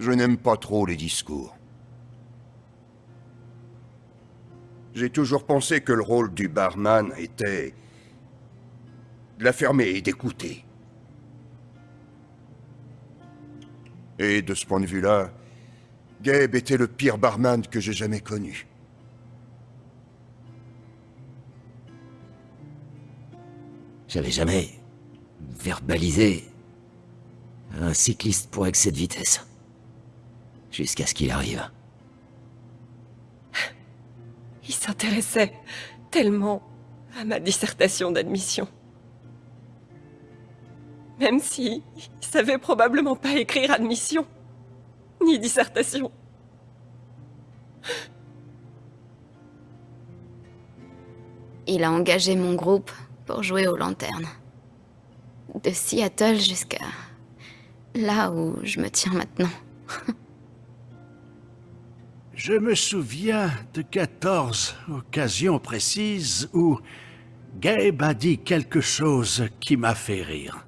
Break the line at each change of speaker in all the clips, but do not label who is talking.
Je n'aime pas trop les discours. J'ai toujours pensé que le rôle du barman était... de la fermer et d'écouter. Et de ce point de vue-là, Gabe était le pire barman que j'ai jamais connu.
J'avais jamais verbalisé un cycliste pour excès de vitesse. Jusqu'à ce qu'il arrive.
Il s'intéressait tellement à ma dissertation d'admission. Même si il savait probablement pas écrire admission, ni dissertation.
Il a engagé mon groupe pour jouer aux lanternes. De Seattle jusqu'à là où je me tiens maintenant.
Je me souviens de 14 occasions précises où Gabe a dit quelque chose qui m'a fait rire.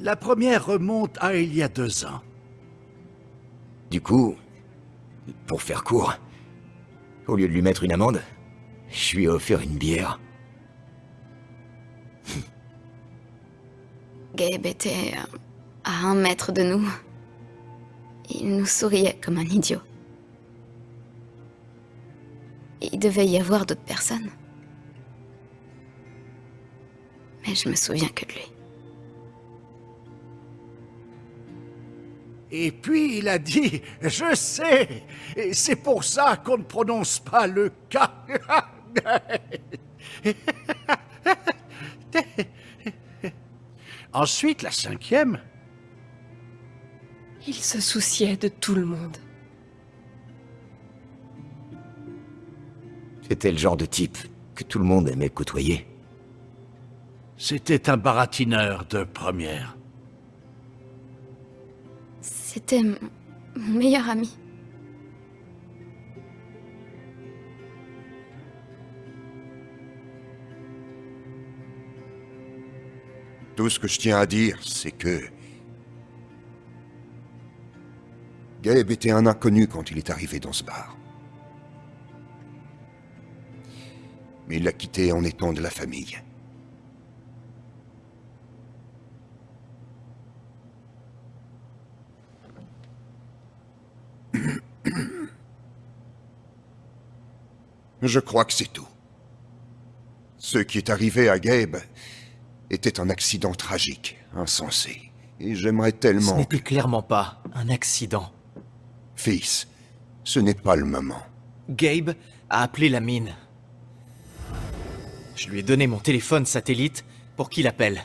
La première remonte à il y a deux ans.
Du coup, pour faire court, au lieu de lui mettre une amende, je lui ai offert une bière.
Gabe était euh, à un mètre de nous. Il nous souriait comme un idiot. Il devait y avoir d'autres personnes. Mais je me souviens que de lui.
Et puis il a dit « Je sais, et c'est pour ça qu'on ne prononce pas le K. Ensuite, la cinquième.
Il se souciait de tout le monde.
C'était le genre de type que tout le monde aimait côtoyer.
C'était un baratineur de première.
C'était mon meilleur ami.
Tout ce que je tiens à dire, c'est que... Gabe était un inconnu quand il est arrivé dans ce bar. Mais il l'a quitté en étant de la famille. Je crois que c'est tout. Ce qui est arrivé à Gabe était un accident tragique, insensé. Et j'aimerais tellement...
Ce n'était clairement pas un accident.
Fils, ce n'est pas le moment.
Gabe a appelé la mine. Je lui ai donné mon téléphone satellite pour qu'il appelle.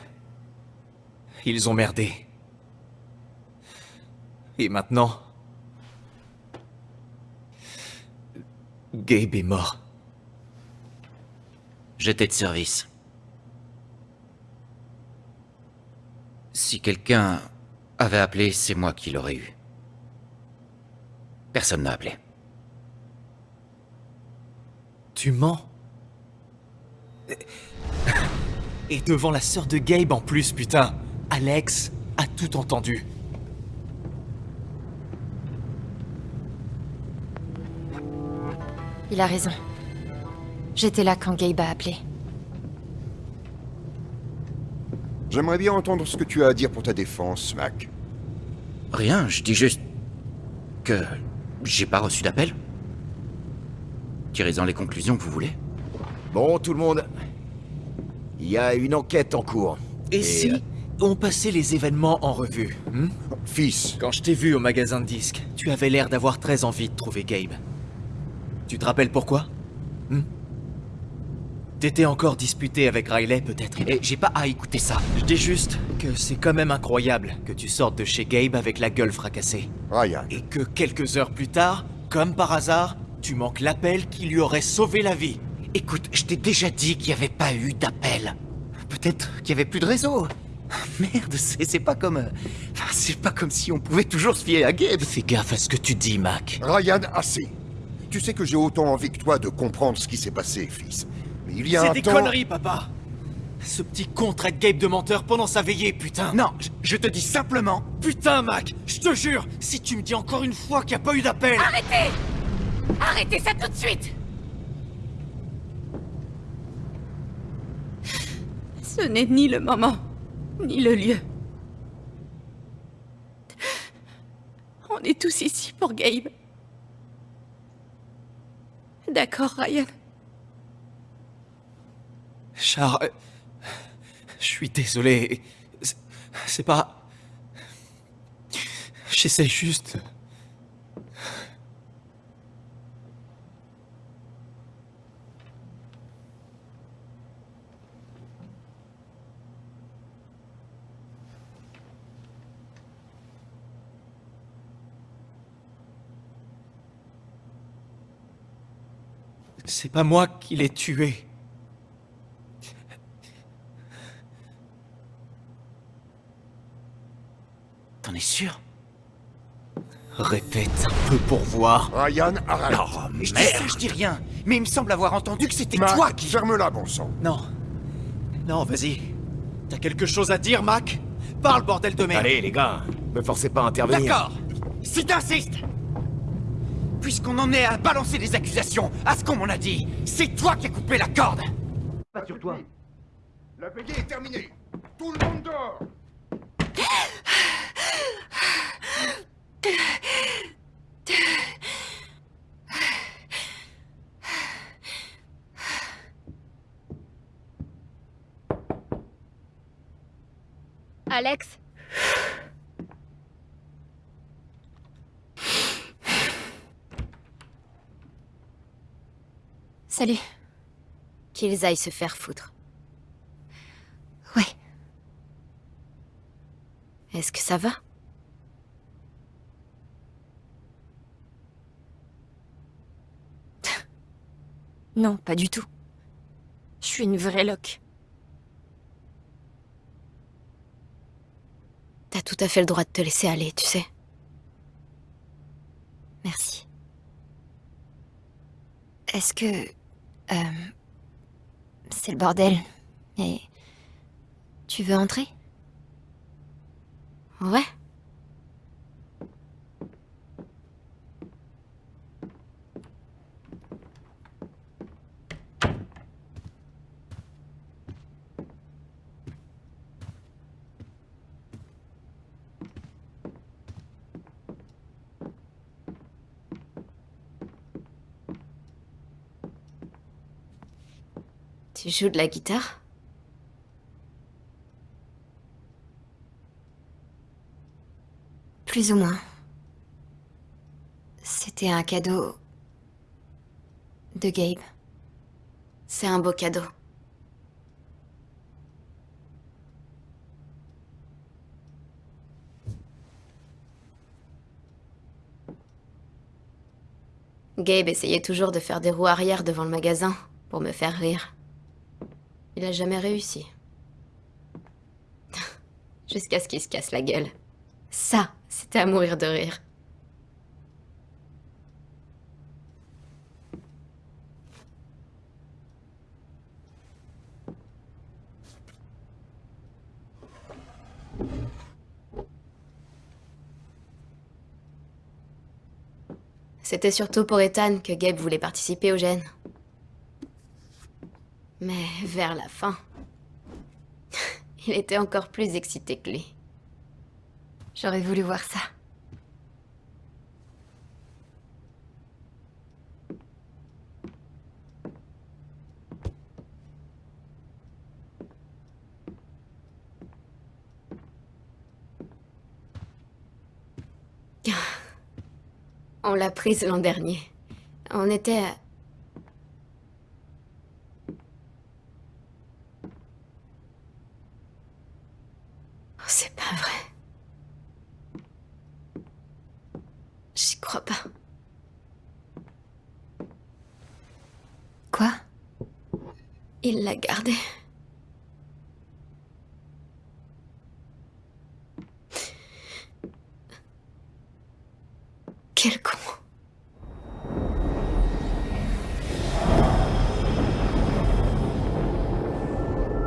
Ils ont merdé. Et maintenant... Gabe est mort.
J'étais de service. Si quelqu'un avait appelé, c'est moi qui l'aurais eu. Personne n'a appelé.
Tu mens? Et devant la sœur de Gabe en plus, putain Alex a tout entendu.
Il a raison. J'étais là quand Gabe a appelé.
J'aimerais bien entendre ce que tu as à dire pour ta défense, Mac.
Rien, je dis juste... que... j'ai pas reçu d'appel. Tirez-en les conclusions que vous voulez.
Bon, tout le monde, il y a une enquête en cours.
Et, si
euh,
on passait les événements en revue hmm?
Fils,
Quand je t'ai vu au magasin de disques, tu avais l'air d'avoir très envie de trouver Gabe. Tu te rappelles pourquoi hmm? T'étais encore disputé avec Riley, peut-être Et j'ai pas à écouter ça. Je dis juste que c'est quand même incroyable que tu sortes de chez Gabe avec la gueule fracassée.
Ryan,
Et que quelques heures plus tard, comme par hasard, tu manques l'appel qui lui aurait sauvé la vie.
Écoute, je t'ai déjà dit qu'il n'y avait pas eu d'appel. Peut-être qu'il n'y avait plus de réseau. Merde, c'est c'est pas comme... euh, c'est pas comme si on pouvait toujours se fier à Gabe.
Fais gaffe à ce que tu dis, Mac.
Ryan, assez. Tu sais que j'ai autant envie que toi de comprendre ce qui s'est passé, fils. Mais il y a
C'est
un
des
temps...
conneries, papa Ce petit con traite Gabe de menteur pendant sa veillée, putain
Non, je, je te dis simplement...
Putain, Mac Je te jure Si tu me dis encore une fois qu'il n'y a pas eu d'appel
Arrêtez Arrêtez ça tout de suite
Ce n'est ni le moment, ni le lieu. On est tous ici pour Gabe. D'accord, Ryan.
Char... euh, Je suis désolé. C'est- C'est pas... J'essaie juste... C'est pas moi qui l'ai tué.
T'en es sûr?
Répète un peu pour voir.
Ryan, arrête.
Je dis ça, je dis rien. Mais il me semble avoir entendu que c'était toi qui...
ferme-la, bon sang.
Non. Non, vas-y. T'as quelque chose à dire, Mac? Parle, bordel de merde.
Allez, les gars, me forcez pas à intervenir.
D'accord. Si t'insistes Puisqu'on en est à balancer des accusations à ce qu'on m'en a dit, c'est toi qui as coupé la corde.
Pas sur toi. La veillée est terminée. Tout le monde dort
Alex Salut.
Qu'ils aillent se faire foutre. Est-ce que ça va?
Non, pas du tout. Je suis une vraie loque.
T'as tout à fait le droit de te laisser aller, tu sais.
Merci. Est-ce que... euh, c'est le bordel? Et... Tu veux entrer?
Ouais. Tu joues de la guitare?
Plus ou moins. C'était un cadeau... de Gabe.
C'est un beau cadeau. Gabe essayait toujours de faire des roues arrière devant le magasin pour me faire rire. Il a jamais réussi. Jusqu'à ce qu'il se casse la gueule. Ça, c'était à mourir de rire. C'était surtout pour Ethan que Gabe voulait participer au gène. Mais vers la fin, il était encore plus excité que lui.
J'aurais voulu voir ça.
On l'a prise l'an dernier. On était... à- Oh, c'est pas vrai. Crois pas.
Quoi?
Il l'a gardée. Quel con.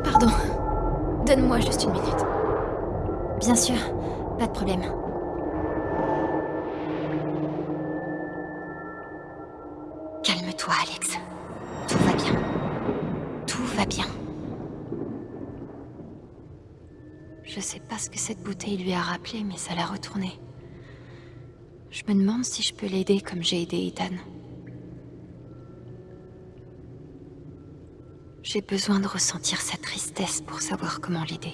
Pardon. Donne-moi juste une minute.
Bien sûr, pas de problème. Va bien. Je sais pas ce que cette bouteille lui a rappelé, mais ça l'a retourné. Je me demande si je peux l'aider comme j'ai aidé Ethan. J'ai besoin de ressentir sa tristesse pour savoir comment l'aider.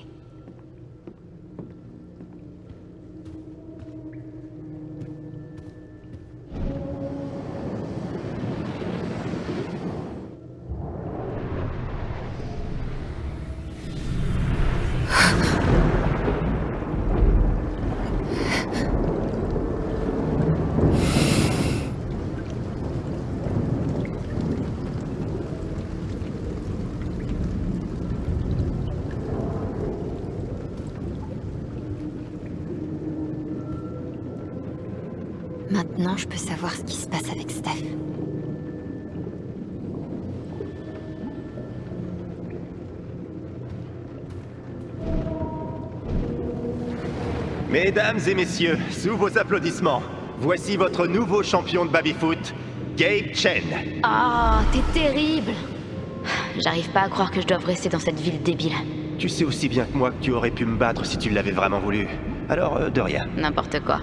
Maintenant, je peux savoir ce qui se passe avec Steph.
Mesdames et messieurs, sous vos applaudissements, voici votre nouveau champion de baby-foot, Gabe Chen.
Ah, t'es terrible J'arrive pas à croire que je dois rester dans cette ville débile.
Tu sais aussi bien que moi que tu aurais pu me battre si tu l'avais vraiment voulu. Alors, euh, de rien.
N'importe quoi.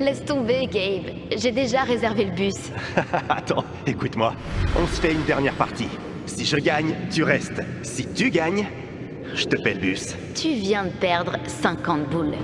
Laisse tomber, Gabe. J'ai déjà réservé le bus.
Attends, écoute-moi. On se fait une dernière partie. Si je gagne, tu restes. Si tu gagnes, je te paie le bus.
Tu viens de perdre 50 boules.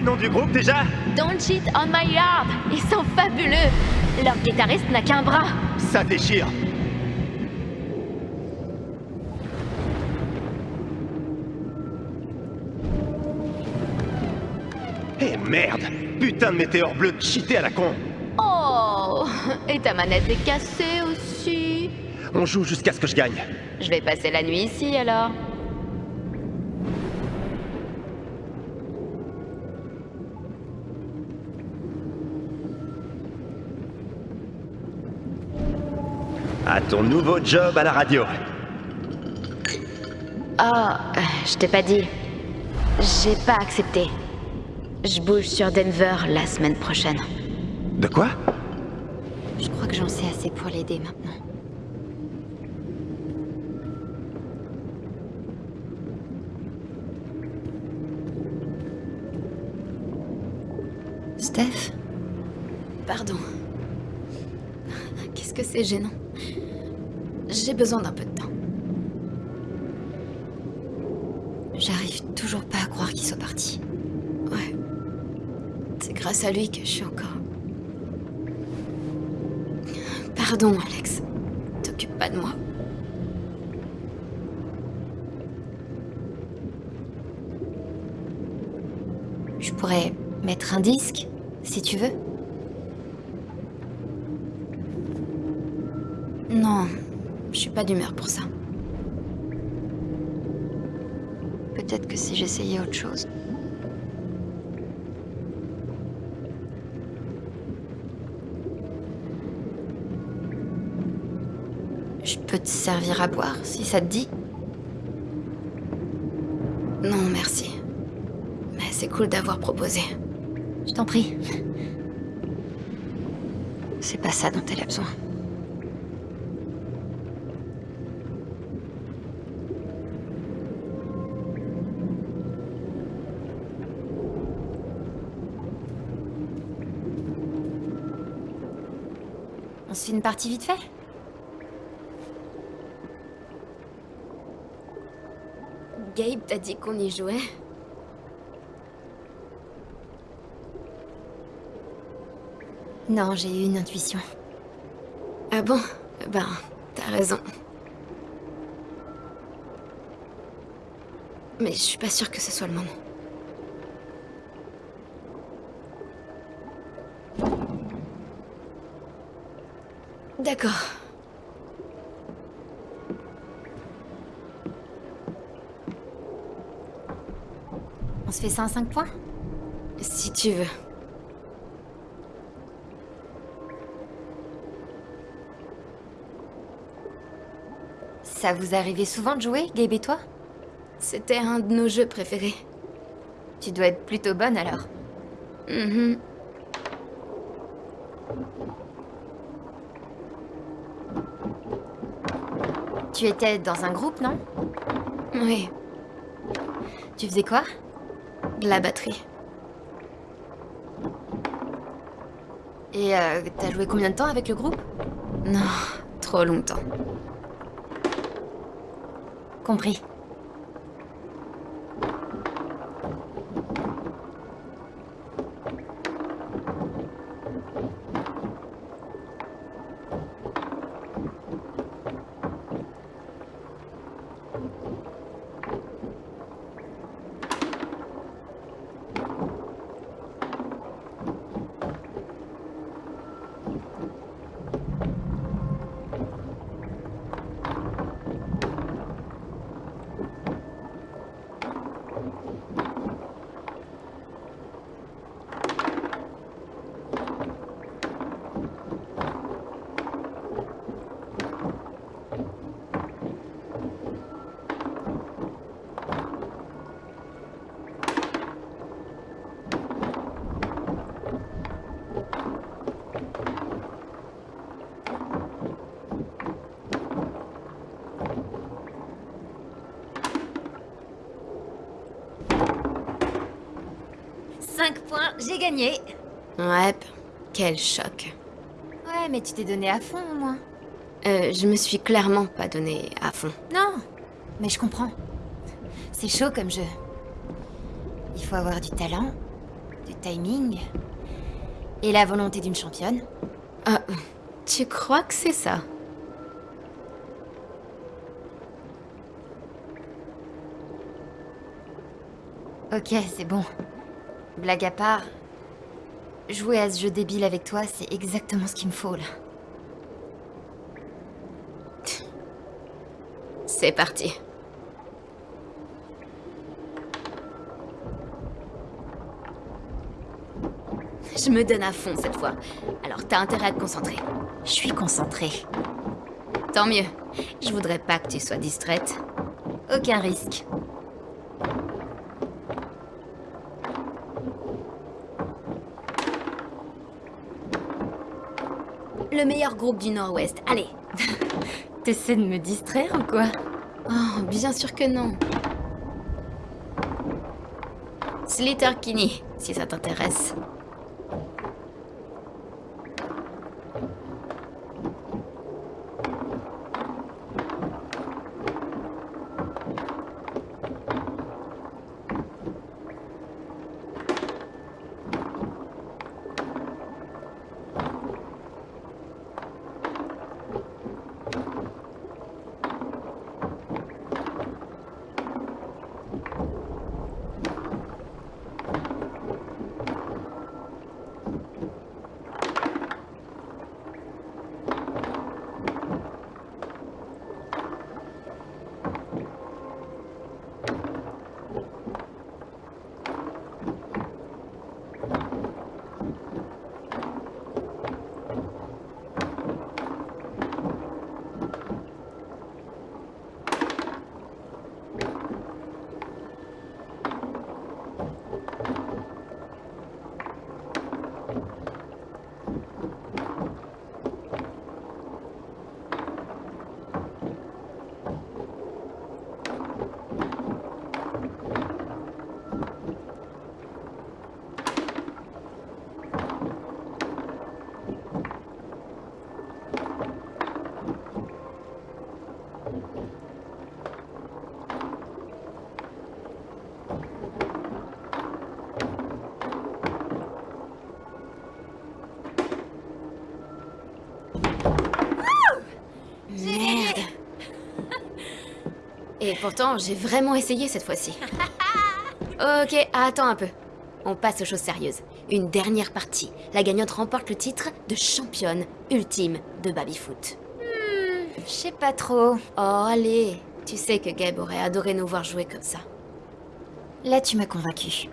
Le nom du groupe déjà?
Don't cheat on my yard Ils sont fabuleux. Leur guitariste n'a qu'un bras.
Ça déchire. Eh merde. Putain de météore bleu cheaté à la con.
Oh. Et ta manette est cassée aussi.
On joue jusqu'à ce que je gagne.
Je vais passer la nuit ici alors.
Ton nouveau job à la radio.
Oh, je t'ai pas dit. J'ai pas accepté. Je bouge sur Denver la semaine prochaine.
De quoi?
Je crois que j'en sais assez pour l'aider maintenant. Steph?
Pardon. Qu'est-ce que c'est gênant? J'ai besoin d'un peu de temps.
J'arrive toujours pas à croire qu'il soit parti.
Ouais. C'est grâce à lui que je suis encore. Pardon, Alex. T'occupe pas de moi.
Je pourrais mettre un disque, si tu veux.
Non, d'humeur pour ça.
Peut-être que si j'essayais autre chose. Je peux te servir à boire, si ça te dit
Non, merci. Mais c'est cool d'avoir proposé.
Je t'en prie. C'est pas ça dont elle a besoin. une partie vite fait
Gabe t'a dit qu'on y jouait
Non, j'ai eu une intuition.
Ah bon? Eh ben, t'as raison. Mais je suis pas sûre que ce soit le moment. D'accord.
On se fait ça en 5 points?
Si tu veux.
Ça vous arrivait souvent de jouer, Gabe et toi?
C'était un de nos jeux préférés.
Tu dois être plutôt bonne alors.
Mhm.
Tu étais dans un groupe, non?
Oui,
Tu faisais quoi?
De la batterie.
Et euh, t'as joué combien de temps avec le groupe?
Non, trop longtemps.
Compris. Cinq points, j'ai gagné.
Ouais, quel choc.
Ouais, mais tu t'es donné à fond au moins.
Euh, je me suis clairement pas donné à fond.
Non, mais je comprends. C'est chaud comme jeu. Il faut avoir du talent, du timing et la volonté d'une championne.
Ah, tu crois que c'est ça?
Ok, c'est bon. Blague à part, jouer à ce jeu débile avec toi, c'est exactement ce qu'il me faut là.
C'est parti. Je me donne à fond cette fois. Alors t'as intérêt à te concentrer.
Je suis concentrée.
Tant mieux. Je voudrais pas que tu sois distraite.
Aucun risque.
Le meilleur groupe du Nord-Ouest. Allez.
T'essaies de me distraire ou quoi?
Oh, bien sûr que non. Slater Kinney, si ça t'intéresse. Pourtant, j'ai vraiment essayé cette fois-ci. ok, attends un peu. On passe aux choses sérieuses. Une dernière partie. La gagnante remporte le titre de championne ultime de baby-foot.
Je sais pas trop.
Oh, allez. Tu sais que Gabe aurait adoré nous voir jouer comme ça.
Là, tu m'as convaincu.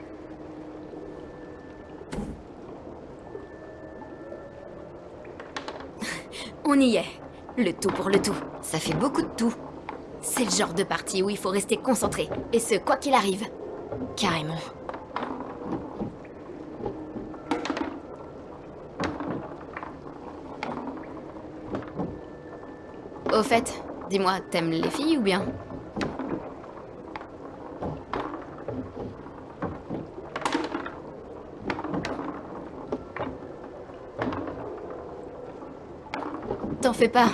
On y est. Le tout pour le tout.
Ça fait beaucoup de tout.
C'est le genre de partie où il faut rester concentré. Et ce, quoi qu'il arrive.
Carrément.
Au fait, dis-moi, t'aimes les filles ou bien? T'en fais pas.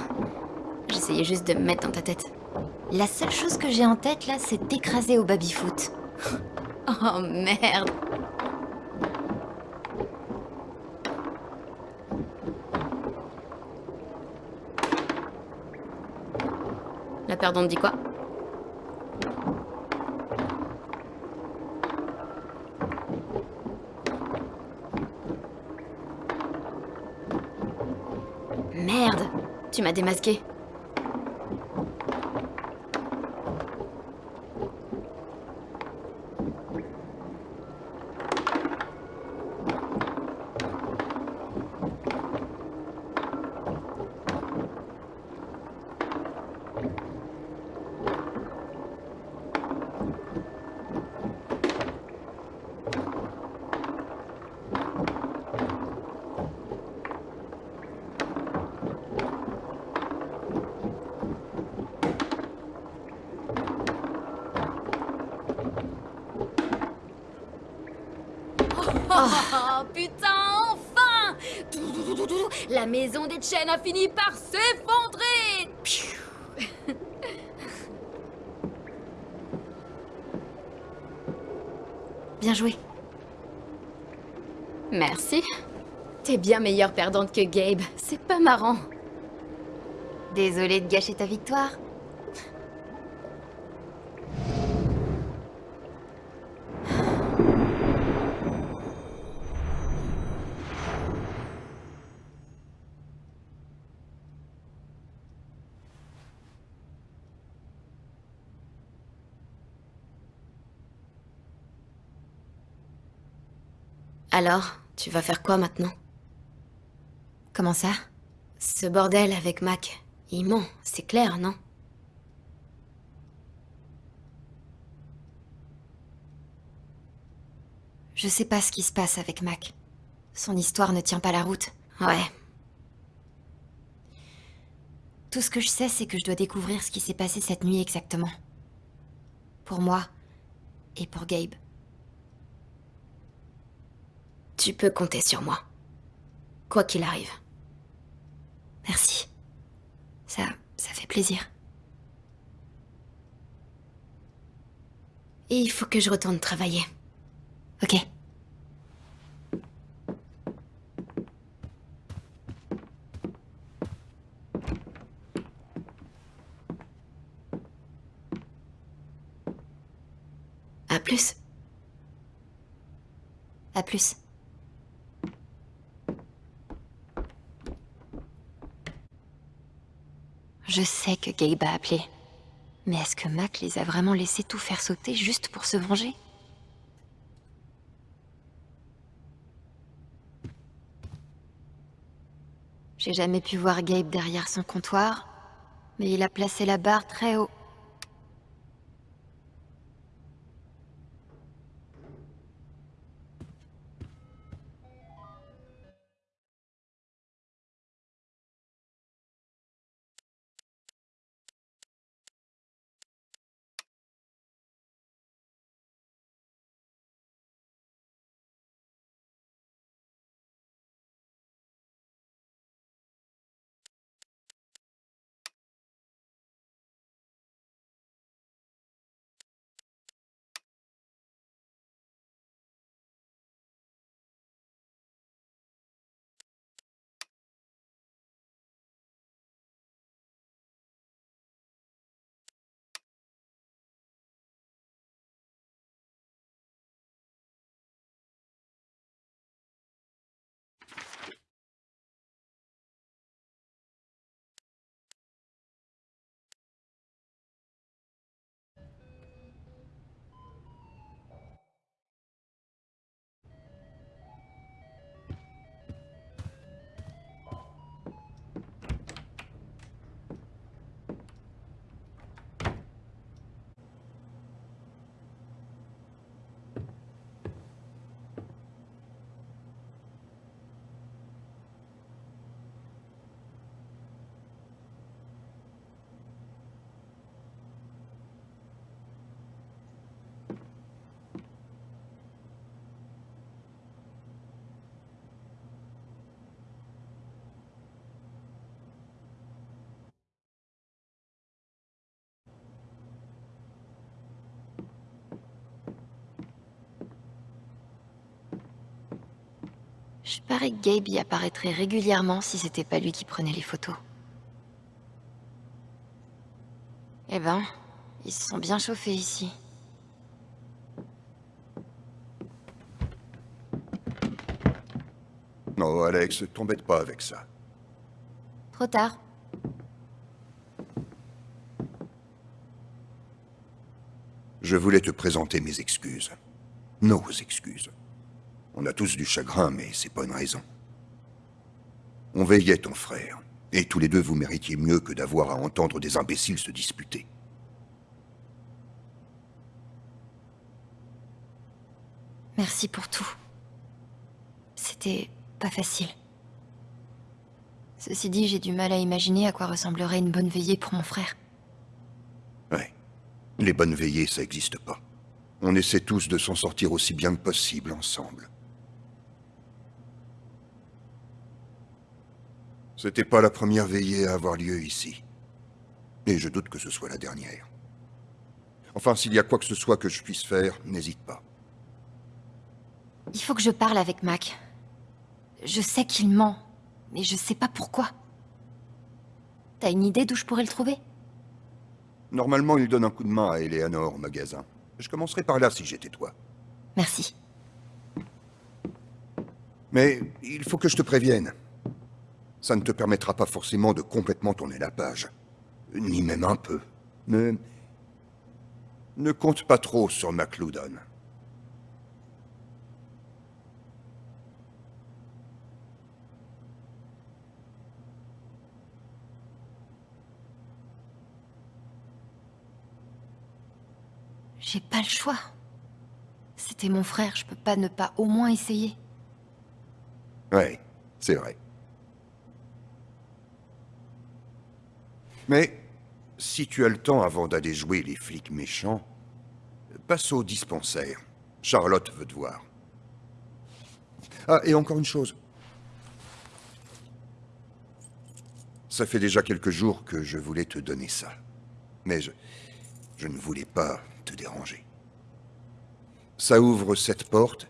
J'essayais juste de me mettre dans ta tête.
La seule chose que j'ai en tête, là, c'est d'écraser au baby-foot.
Oh merde. La perdante dit quoi? Merde Tu m'as démasqué. Oh putain, enfin La chaînes a fini par s'effondrer
Bien joué.
Merci. T'es bien meilleure perdante que Gabe. C'est pas marrant.
Désolée de gâcher ta victoire.
Alors, tu vas faire quoi maintenant?
Comment ça?
Ce bordel avec Mac, il ment, c'est clair, non?
Je sais pas ce qui se passe avec Mac. Son histoire ne tient pas la route.
Ouais.
Tout ce que je sais, c'est que je dois découvrir ce qui s'est passé cette nuit exactement. Pour moi et pour Gabe.
Tu peux compter sur moi. Quoi qu'il arrive.
Merci. Ça, ça fait plaisir.
Et il faut que je retourne travailler.
Ok.
À plus.
À plus. Je sais que Gabe a appelé. Mais est-ce que Mac les a vraiment laissés tout faire sauter juste pour se venger? J'ai jamais pu voir Gabe derrière son comptoir, mais il a placé la barre très haut. Je parie que Gabe y apparaîtrait régulièrement si c'était pas lui qui prenait les photos. Eh ben, ils se sont bien chauffés ici.
Non, Alex, t'embête pas avec ça.
Trop tard.
Je voulais te présenter mes excuses. Nos excuses. On a tous du chagrin, mais c'est pas une raison. On veillait ton frère, et tous les deux vous méritiez mieux que d'avoir à entendre des imbéciles se disputer.
Merci pour tout. C'était pas facile. Ceci dit, j'ai du mal à imaginer à quoi ressemblerait une bonne veillée pour mon frère.
Ouais. Les bonnes veillées, ça n'existe pas. On essaie tous de s'en sortir aussi bien que possible ensemble. C'était pas la première veillée à avoir lieu ici. Et je doute que ce soit la dernière. Enfin, s'il y a quoi que ce soit que je puisse faire, n'hésite pas.
Il faut que je parle avec Mac. Je sais qu'il ment, mais je sais pas pourquoi. T'as une idée d'où je pourrais le trouver?
Normalement, il donne un coup de main à Eleanor au magasin. Je commencerai par là si j'étais toi.
Merci.
Mais il faut que je te prévienne. Ça ne te permettra pas forcément de complètement tourner la page. Ni même un peu. Mais... Ne compte pas trop sur McLoudon.
J'ai pas le choix. C'était mon frère, je peux pas ne pas au moins essayer.
Ouais, c'est vrai. Mais si tu as le temps avant d'aller jouer les flics méchants, passe au dispensaire. Charlotte veut te voir. Ah, et encore une chose. Ça fait déjà quelques jours que je voulais te donner ça. Mais je, ne voulais pas te déranger. Ça ouvre cette porte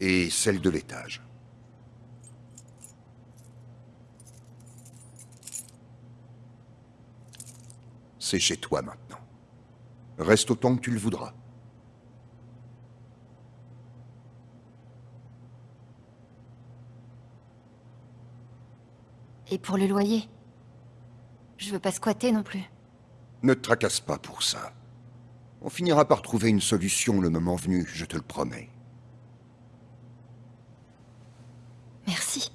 et celle de l'étage. C'est chez toi maintenant. Reste autant que tu le voudras.
Et pour le loyer? Je veux pas squatter non plus.
Ne te tracasse pas pour ça. On finira par trouver une solution le moment venu, je te le promets.
Merci.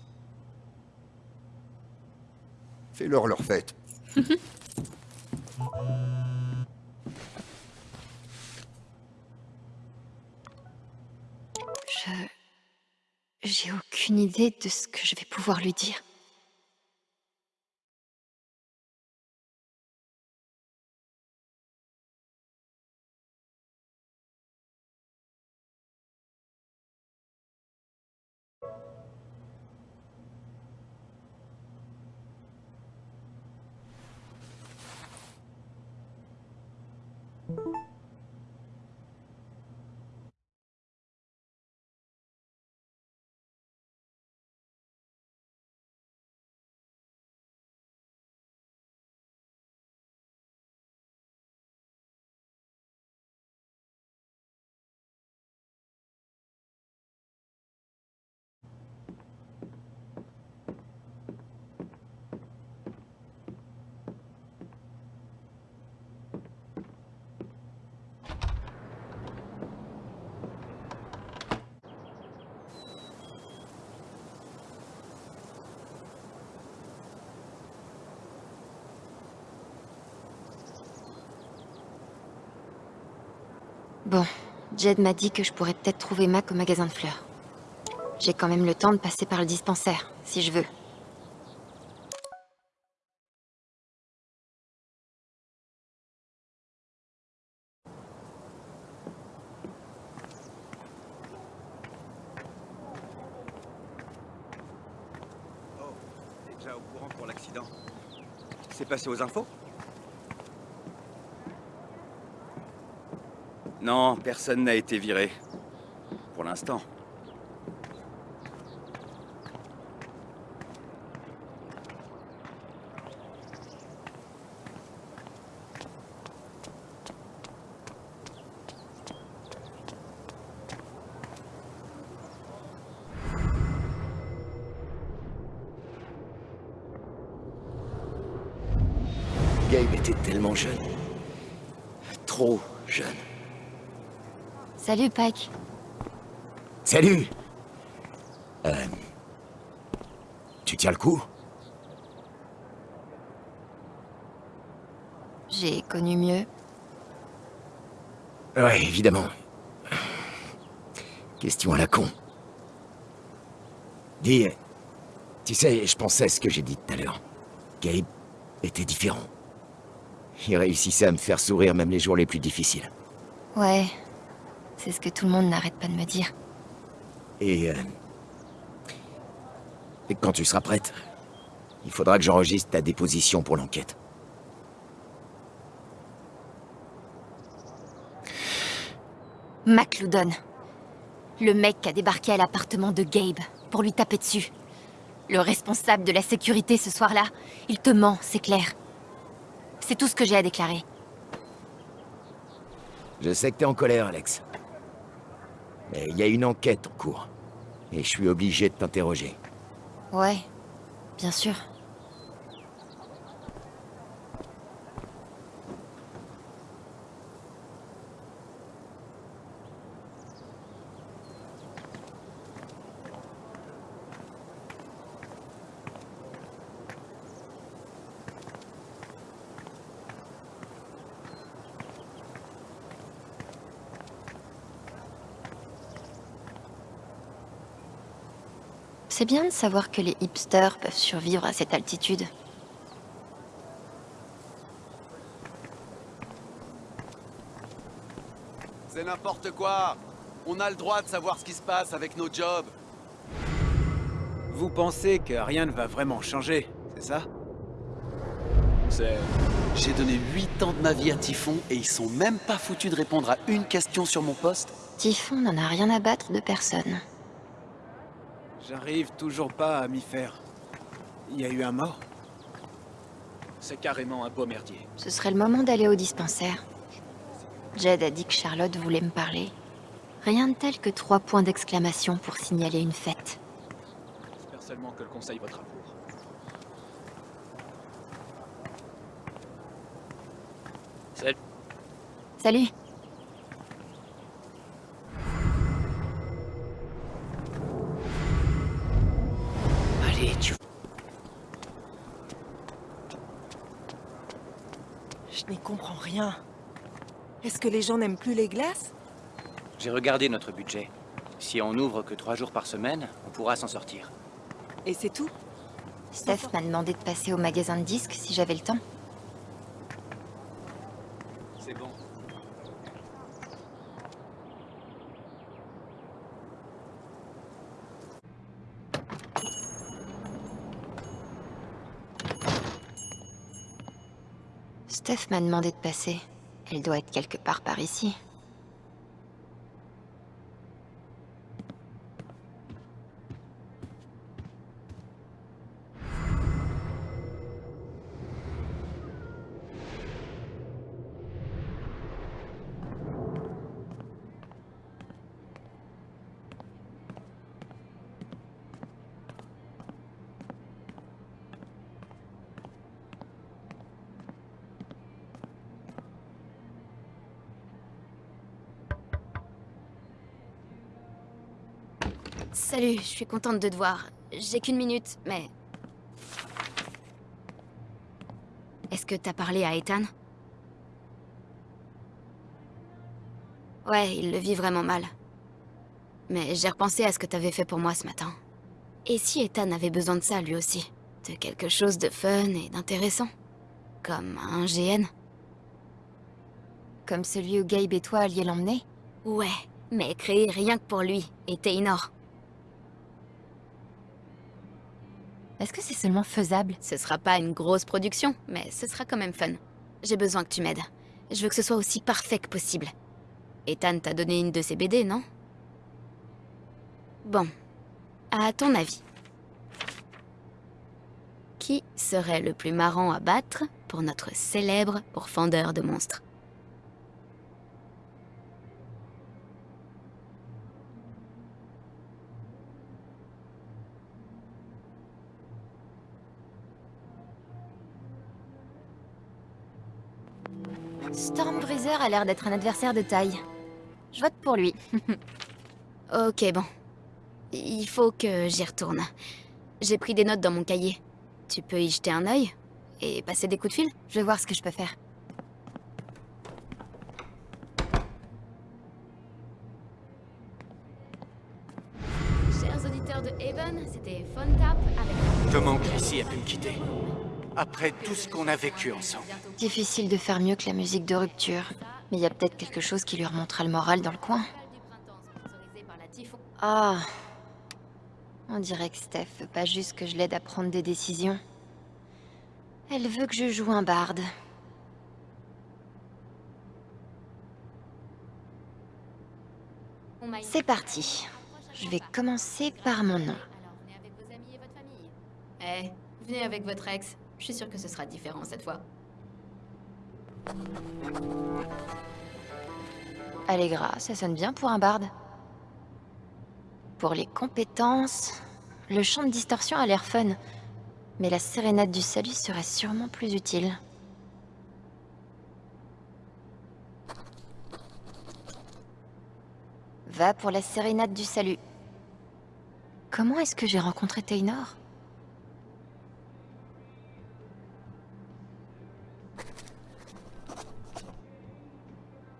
Fais-leur leur fête.
Je... J'ai aucune idée de ce que je vais pouvoir lui dire. Bon, Jed m'a dit que je pourrais peut-être trouver Mac au magasin de fleurs. J'ai quand même le temps de passer par le dispensaire, si je veux.
Oh, déjà au courant pour l'accident? C'est passé aux infos? Non, personne n'a été viré. Pour l'instant.
T'es tellement jeune. Trop jeune.
Salut, Pike.
Salut Euh... Tu tiens le coup?
J'ai connu mieux.
Ouais, évidemment. Question à la con. Dis, tu sais, je pensais à ce que j'ai dit tout à l'heure. Gabe était différent. Il réussissait à me faire sourire même les jours les plus difficiles.
Ouais, c'est ce que tout le monde n'arrête pas de me dire.
Et... euh, Et quand tu seras prête, il faudra que j'enregistre ta déposition pour l'enquête.
McLoudon. Le mec qui a débarqué à l'appartement de Gabe pour lui taper dessus. Le responsable de la sécurité ce soir-là. Il te ment, c'est clair. C'est tout ce que j'ai à déclarer.
Je sais que t'es en colère, Alex. Mais il y a une enquête en cours. Et je suis obligé de t'interroger.
Ouais, bien sûr. C'est bien de savoir que les hipsters peuvent survivre à cette altitude.
C'est n'importe quoi On a le droit de savoir ce qui se passe avec nos jobs.
Vous pensez que rien ne va vraiment changer, c'est ça?
C'est... J'ai donné 8 ans de ma vie à Typhon et ils sont même pas foutus de répondre à une question sur mon poste.
Typhon n'en a rien à battre de personne.
J'arrive toujours pas à m'y faire. Il y a eu un mort
C'est carrément un beau merdier.
Ce serait le moment d'aller au dispensaire. Jed a dit que Charlotte voulait me parler. Rien de tel que trois points d'exclamation pour signaler une fête.
J'espère seulement que le conseil votera pour. Salut.
Salut
que les gens n'aiment plus les glaces?
J'ai regardé notre budget. Si on n'ouvre que trois jours par semaine, on pourra s'en sortir.
Et c'est tout?
Steph m'a demandé de passer au magasin de disques si j'avais le temps.
C'est bon.
Steph m'a demandé de passer. Elle doit être quelque part par ici. Salut, je suis contente de te voir. J'ai qu'une minute, mais... Est-ce que t'as parlé à Ethan? Ouais, il le vit vraiment mal. Mais j'ai repensé à ce que t'avais fait pour moi ce matin. Et si Ethan avait besoin de ça, lui aussi? De quelque chose de fun et d'intéressant? Comme un GN
Comme celui où Gabe et toi alliez l'emmener?
Ouais, mais créé rien que pour lui, et Taynor.
Est-ce que c'est seulement faisable?
Ce sera pas une grosse production, mais ce sera quand même fun. J'ai besoin que tu m'aides. Je veux que ce soit aussi parfait que possible. Ethan t'a donné une de ses BD, non? Bon. À ton avis, qui serait le plus marrant à battre pour notre célèbre pourfendeur de monstres? Stormbreezer a l'air d'être un adversaire de taille. Je vote pour lui. ok, bon. Il faut que j'y retourne. J'ai pris des notes dans mon cahier. Tu peux y jeter un œil Et passer des coups de fil Je vais voir ce que je peux faire. Chers auditeurs de Haven, c'était Phone Tap avec...
Comment Chrissy a pu me quitter? Après tout ce qu'on a vécu ensemble.
Difficile de faire mieux que la musique de rupture. Mais il y a peut-être quelque chose qui lui remontera le moral dans le coin. Ah. On dirait que Steph veut pas juste que je l'aide à prendre des décisions. Elle veut que je joue un barde. C'est parti. Je vais commencer par mon nom.
Eh, venez avec votre ex. Je suis sûre que ce sera différent cette fois.
Allegra, ça sonne bien pour un barde. Pour les compétences, le chant de distorsion a l'air fun, mais la sérénade du salut serait sûrement plus utile. Va pour la sérénade du salut. Comment est-ce que j'ai rencontré Taynor?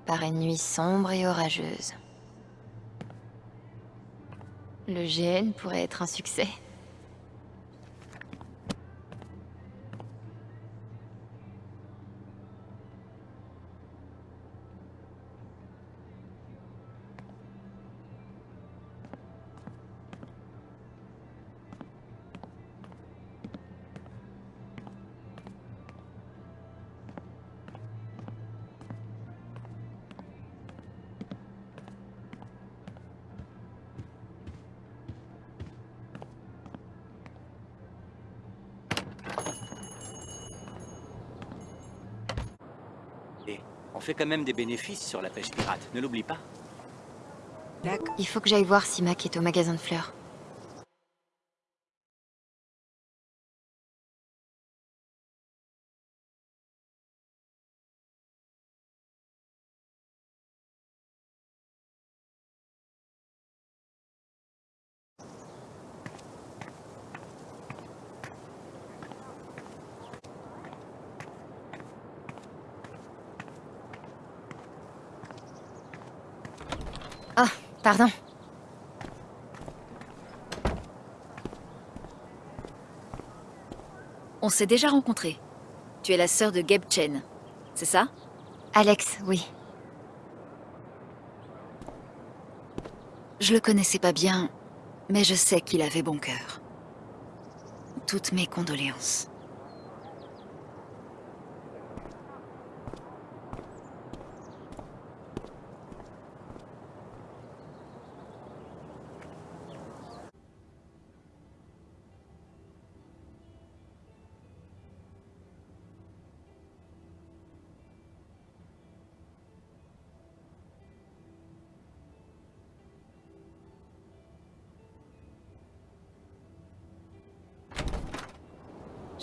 Par une nuit sombre et orageuse. Le GN pourrait être un succès.
Quand même des bénéfices sur la pêche pirate, ne l'oublie pas.
Il faut que j'aille voir si Mac est au magasin de fleurs. Ah, pardon.
On s'est déjà rencontrés. Tu es la sœur de Gabe Chen, c'est ça?
Alex, oui.
Je le connaissais pas bien, mais je sais qu'il avait bon cœur. Toutes mes condoléances.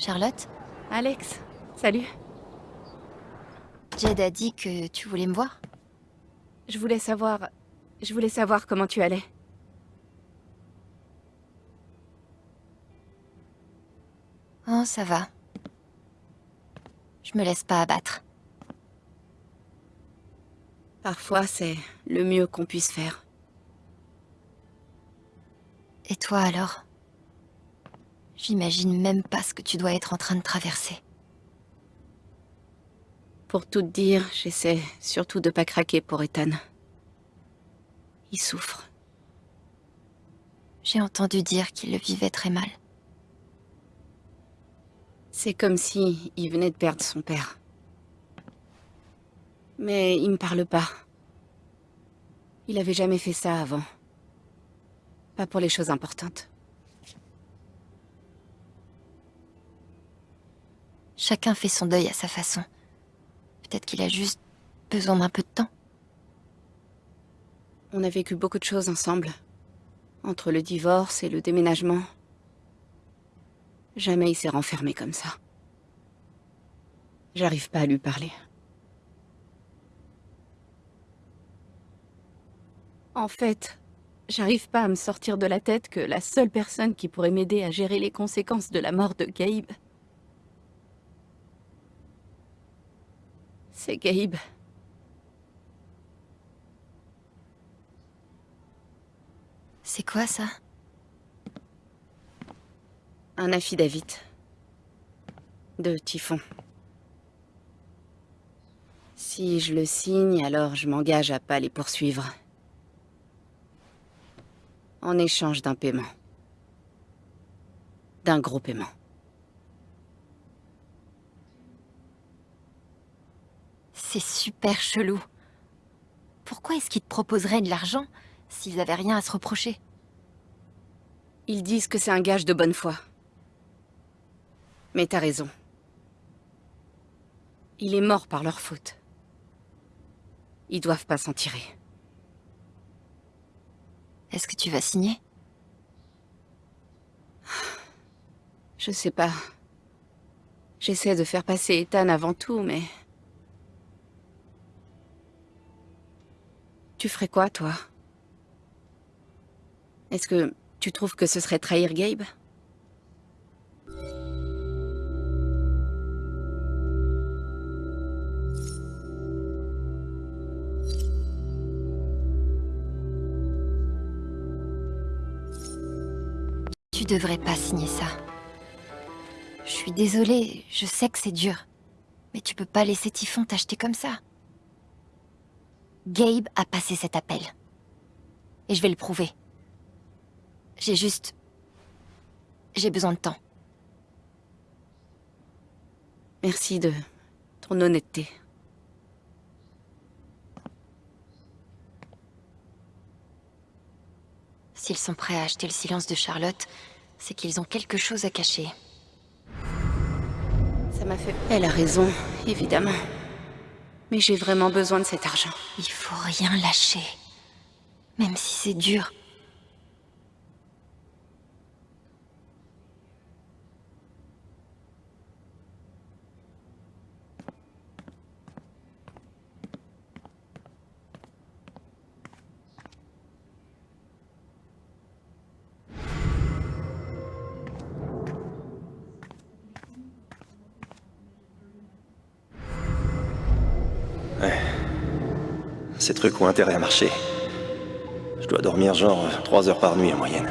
Charlotte
Alex, salut.
Jed a dit que tu voulais me voir
Je voulais savoir... Je voulais savoir comment tu allais.
Oh, ça va. Je me laisse pas abattre.
Parfois, c'est le mieux qu'on puisse faire.
Et toi alors? J'imagine même pas ce que tu dois être en train de traverser.
Pour tout te dire, j'essaie surtout de pas craquer pour Ethan. Il souffre.
J'ai entendu dire qu'il le vivait très mal.
C'est comme si il venait de perdre son père. Mais il me parle pas. Il avait jamais fait ça avant. Pas pour les choses importantes.
Chacun fait son deuil à sa façon. Peut-être qu'il a juste besoin d'un peu de temps.
On a vécu beaucoup de choses ensemble. Entre le divorce et le déménagement. Jamais il s'est renfermé comme ça. J'arrive pas à lui parler.
En fait, j'arrive pas à me sortir de la tête que la seule personne qui pourrait m'aider à gérer les conséquences de la mort de Gabe. C'est Gabe.
C'est quoi ça?
Un affidavit. De Typhon. Si je le signe, alors je m'engage à pas les poursuivre. En échange d'un paiement. D'un gros paiement.
C'est super chelou. Pourquoi est-ce qu'ils te proposeraient de l'argent s'ils avaient rien à se reprocher?
Ils disent que c'est un gage de bonne foi. Mais t'as raison. Il est mort par leur faute. Ils doivent pas s'en tirer.
Est-ce que tu vas signer?
Je sais pas. J'essaie de faire passer Ethan avant tout, mais... Tu ferais quoi, toi? Est-ce que tu trouves que ce serait trahir Gabe?
Tu devrais pas signer ça. Je suis désolée, je sais que c'est dur. Mais tu peux pas laisser Typhon t'acheter comme ça. Gabe a passé cet appel. Et je vais le prouver. J'ai juste... J'ai besoin de temps.
Merci de ton honnêteté.
S'ils sont prêts à acheter le silence de Charlotte, c'est qu'ils ont quelque chose à cacher.
Ça m'a fait... Elle a raison, évidemment. Mais j'ai vraiment besoin de cet argent.
Il faut rien lâcher. Même si c'est dur.
Intérêt à marcher. Je dois dormir genre 3 heures par nuit en moyenne.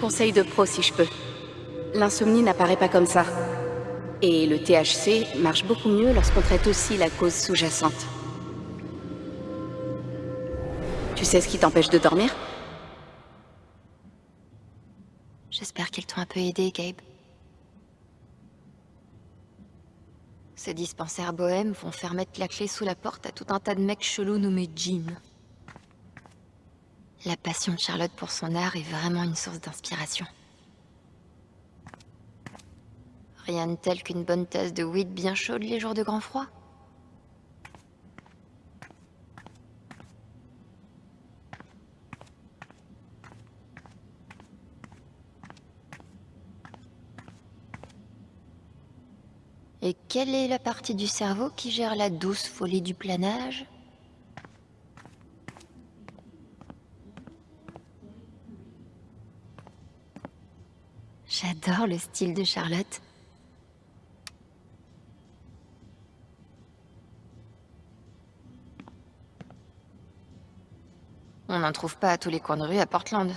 Conseil de pro si je peux. L'insomnie n'apparaît pas comme ça. Et le THC marche beaucoup mieux lorsqu'on traite aussi la cause sous-jacente. Tu sais ce qui t'empêche de dormir?
J'espère qu'ils t'ont un peu aidé, Gabe. Ces dispensaires bohèmes vont faire mettre la clé sous la porte à tout un tas de mecs chelous nommés Jim. La passion de Charlotte pour son art est vraiment une source d'inspiration. Rien de tel qu'une bonne tasse de weed bien chaude les jours de grand froid. Et quelle est la partie du cerveau qui gère la douce folie du planage J'adore le style de Charlotte. On n'en trouve pas à tous les coins de rue à Portland.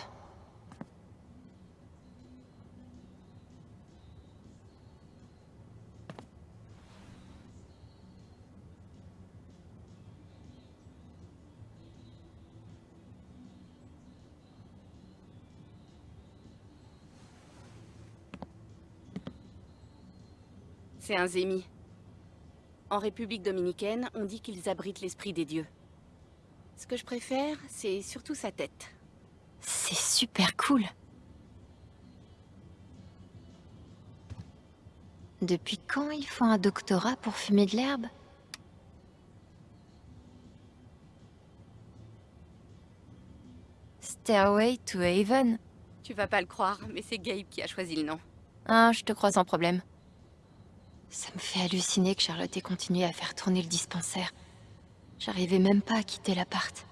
C'est un zémi. En République dominicaine, on dit qu'ils abritent l'esprit des dieux. Ce que je préfère, c'est surtout sa tête.
C'est super cool. Depuis quand il faut un doctorat pour fumer de l'herbe? Stairway to Haven
Tu vas pas le croire, mais c'est Gabe qui a choisi le nom.
Ah, je te crois sans problème. Ça me fait halluciner que Charlotte ait continué à faire tourner le dispensaire. J'arrivais même pas à quitter l'appart.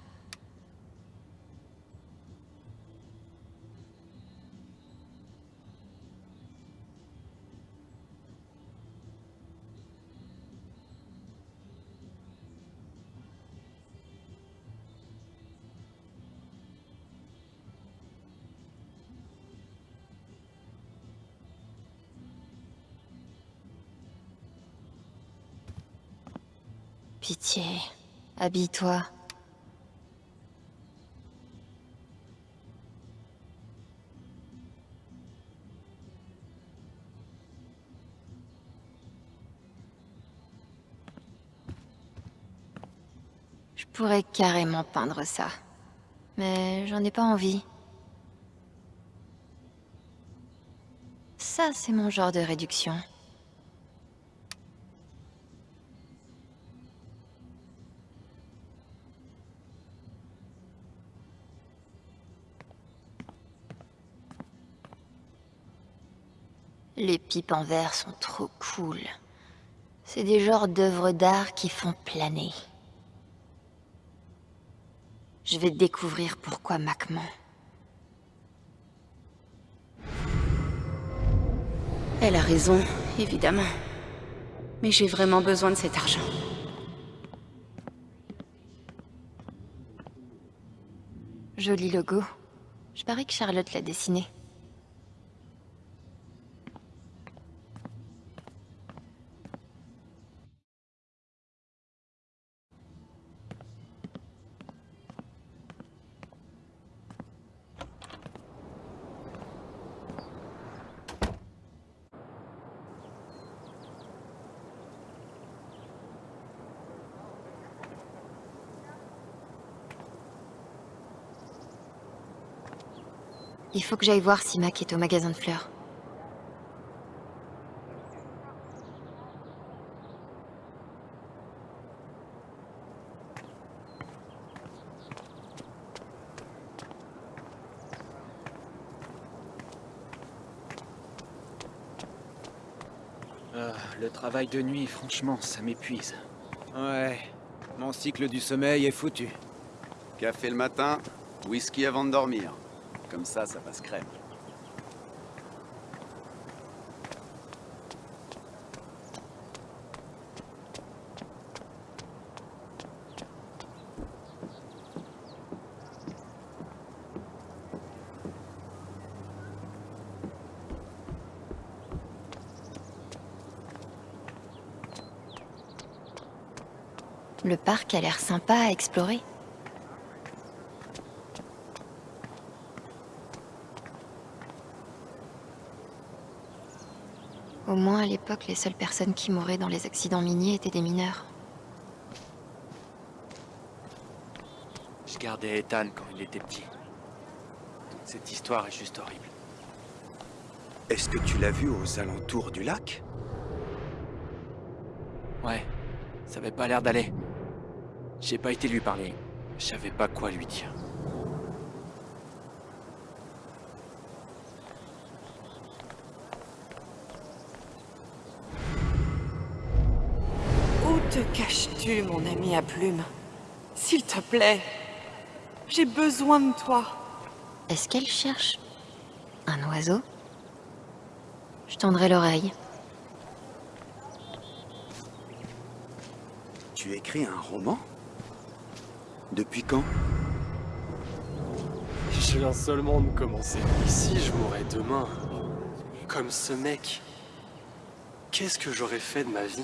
Habille-toi. Je pourrais carrément peindre ça. Mais j'en ai pas envie. Ça, c'est mon genre de réduction. Les pipes en verre sont trop cool. C'est des genres d'œuvres d'art qui font planer. Je vais découvrir pourquoi Mac ment.
Elle a raison, évidemment. Mais j'ai vraiment besoin de cet argent.
Joli logo. Je parie que Charlotte l'a dessiné. Il faut que j'aille voir si Mac est au magasin de fleurs.
Ah, le travail de nuit, franchement, ça m'épuise.
Ouais, mon cycle du sommeil est foutu. Café le matin, whisky avant de dormir. Comme ça, ça passe crème.
Le parc a l'air sympa à explorer. Au moins, à l'époque, les seules personnes qui mouraient dans les accidents miniers étaient des mineurs.
Je gardais Ethan quand il était petit. Toute cette histoire est juste horrible.
Est-ce que tu l'as vu aux alentours du lac?
Ouais, ça avait pas l'air d'aller. J'ai pas été lui parler. Je savais pas quoi lui dire.
Caches-tu, mon ami à plume S'il te plaît, j'ai besoin de toi.
Est-ce qu'elle cherche un oiseau? Je tendrai l'oreille.
Tu écris un roman? Depuis quand?
Je viens seulement de commencer. Ici, je mourrais demain. Comme ce mec. Qu'est-ce que j'aurais fait de ma vie?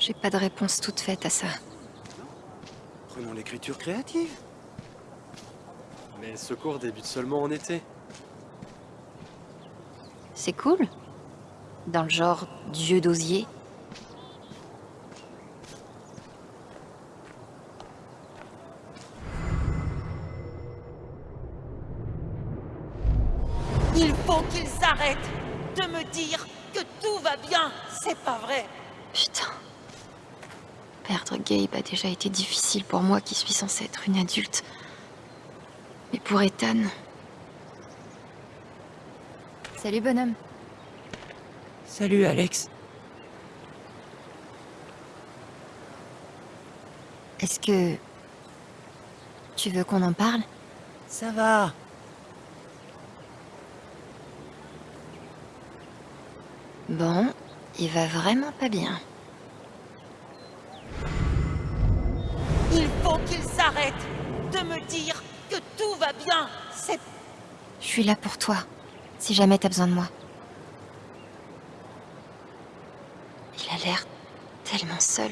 J'ai pas de réponse toute faite à ça.
Prenons l'écriture créative.
Mais ce cours débute seulement en été.
C'est cool Dans le genre dieu d'osier Gabe a déjà été difficile pour moi qui suis censée être une adulte. Mais pour Ethan... Salut bonhomme.
Salut Alex.
Est-ce que... Tu veux qu'on en parle?
Ça va.
Bon, il va vraiment pas bien.
de me dire que tout va bien. C'est...
Je suis là pour toi, si jamais t'as besoin de moi. Il a l'air tellement seul.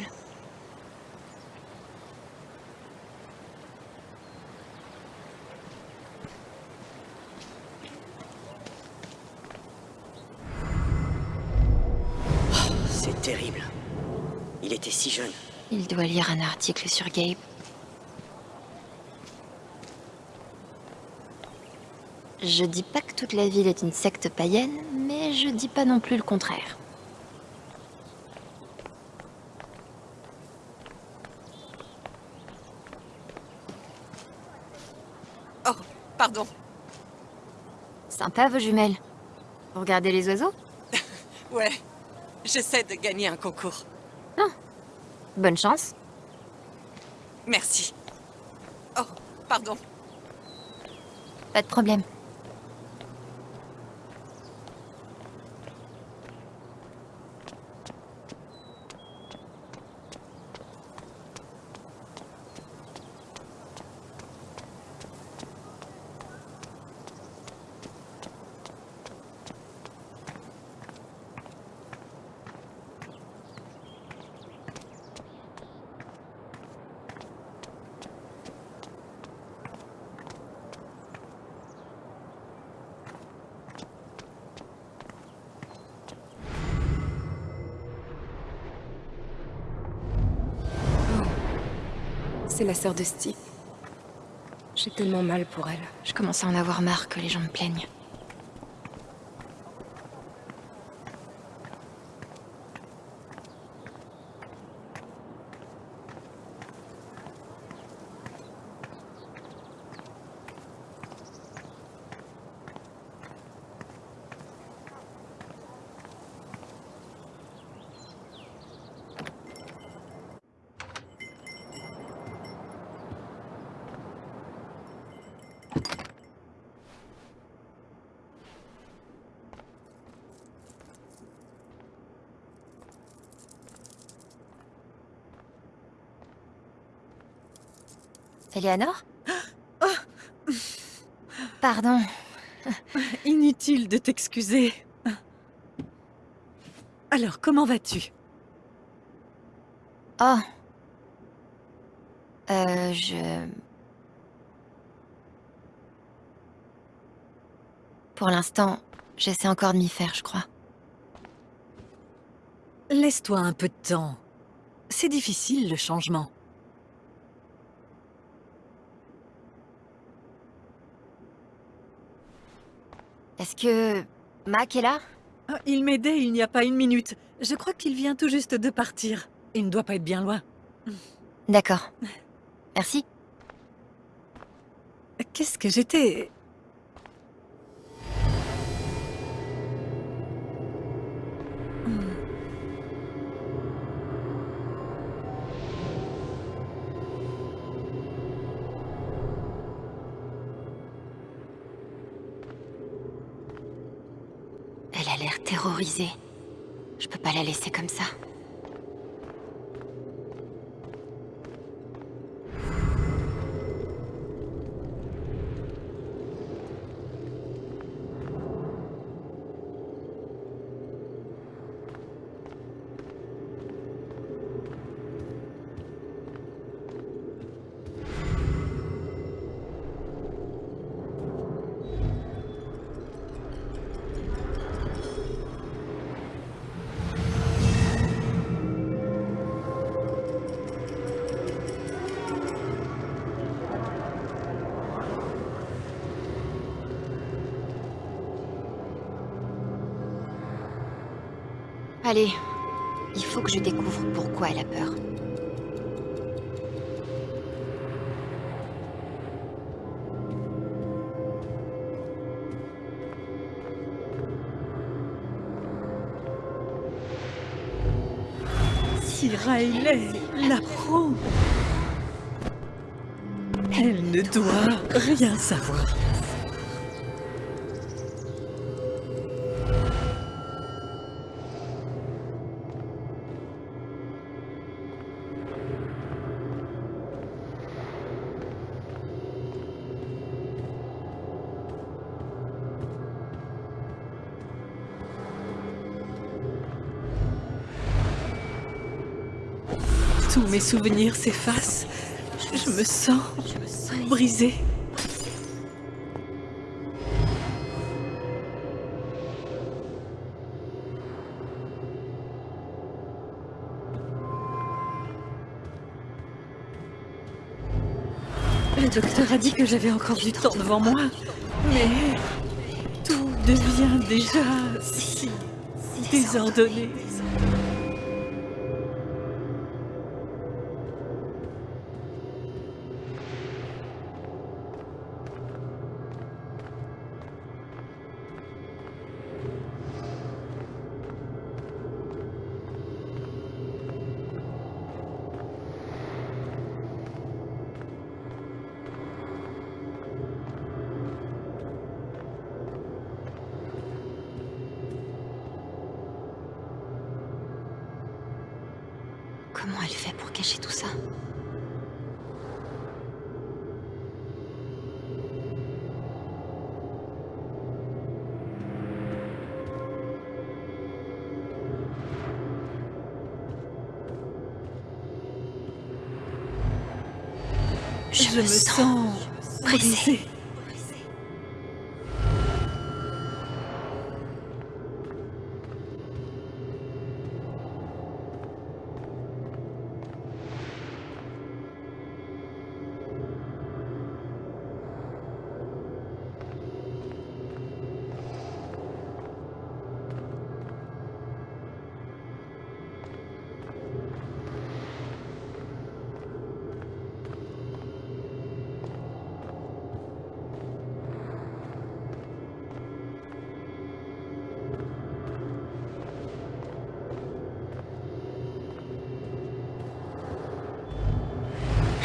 C'est terrible.
Il était si jeune.
Il doit lire un article sur Gabe. Je dis pas que toute la ville est une secte païenne, mais je dis pas non plus le contraire.
Oh, pardon.
Sympa vos jumelles. Vous regardez les oiseaux?
Ouais, j'essaie de gagner un concours.
Bonne chance.
Merci. Oh, pardon.
Pas de problème.
C'est la sœur de Steve. J'ai tellement mal pour elle.
Je commence à en avoir marre que les gens me plaignent. Eleanor Pardon.
Inutile de t'excuser. Alors, comment vas-tu?
Oh. Euh, je... Pour l'instant, j'essaie encore de m'y faire, je crois.
Laisse-toi un peu de temps. C'est difficile, le changement.
Que... Mac est là?
Ah, Il m'aidait il n'y a pas une minute. Je crois qu'il vient tout juste de partir. Il ne doit pas être bien loin.
D'accord. Merci.
Qu'est-ce que j'étais...
l'air terrorisée. Je peux pas la laisser comme ça. Allez, il faut que je découvre pourquoi elle a peur.
Si Riley l'apprend... Elle ne doit rien savoir. souvenirs s'effacent, je me sens brisée. Le docteur a dit que j'avais encore du temps devant moi, mais tout devient déjà si désordonné.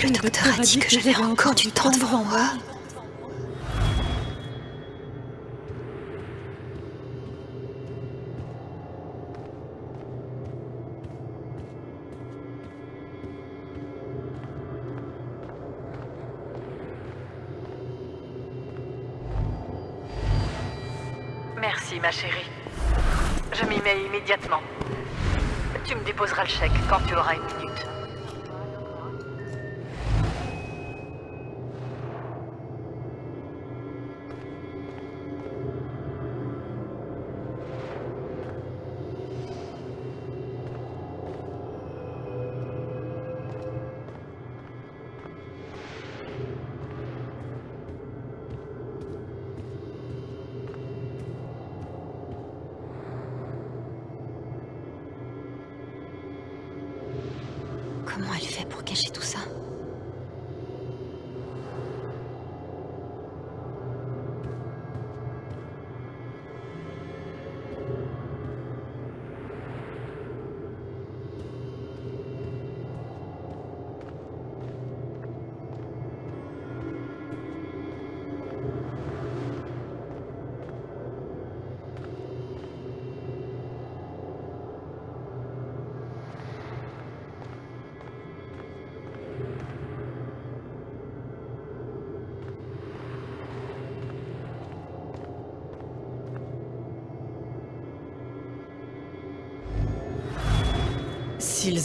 Le docteur a dit que j'avais encore du temps devant moi.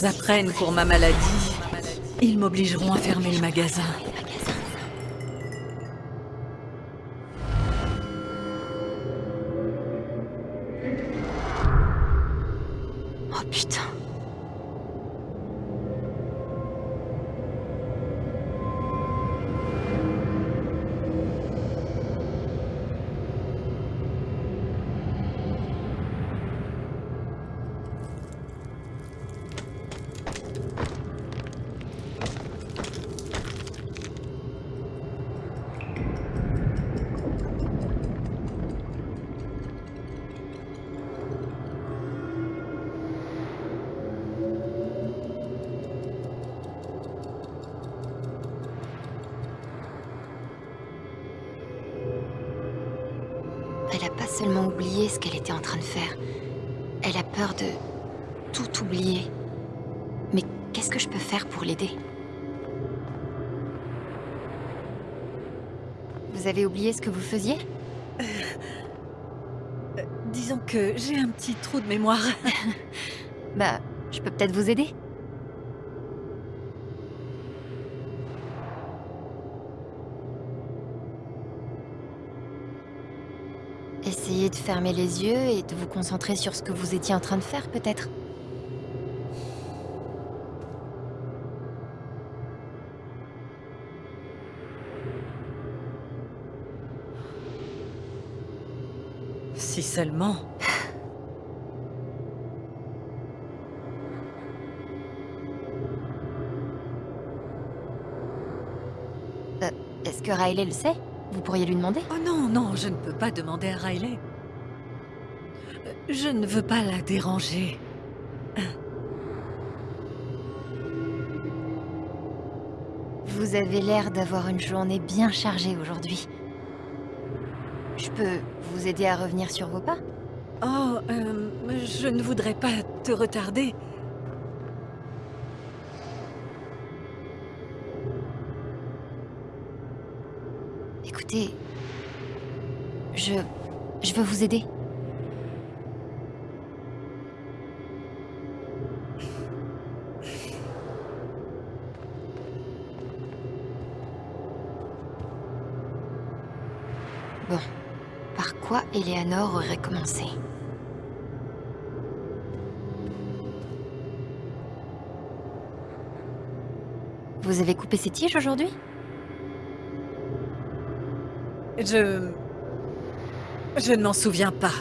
Apprennent pour ma maladie, ils m'obligeront à fermer le magasin.
Je peux peut-être vous aider? Essayez de fermer les yeux et de vous concentrer sur ce que vous étiez en train de faire, peut-être.
Si seulement...
Est-ce que Riley le sait? Vous pourriez lui demander?
Oh non, non, je ne peux pas demander à Riley. Je ne veux pas la déranger.
Vous avez l'air d'avoir une journée bien chargée aujourd'hui. Je peux vous aider à revenir sur vos pas?
Oh, euh, je ne voudrais pas te retarder.
Je... je veux vous aider. Bon, par quoi Eleanor aurait commencé? Vous avez coupé ces tiges aujourd'hui?
Je... Je ne m'en souviens pas.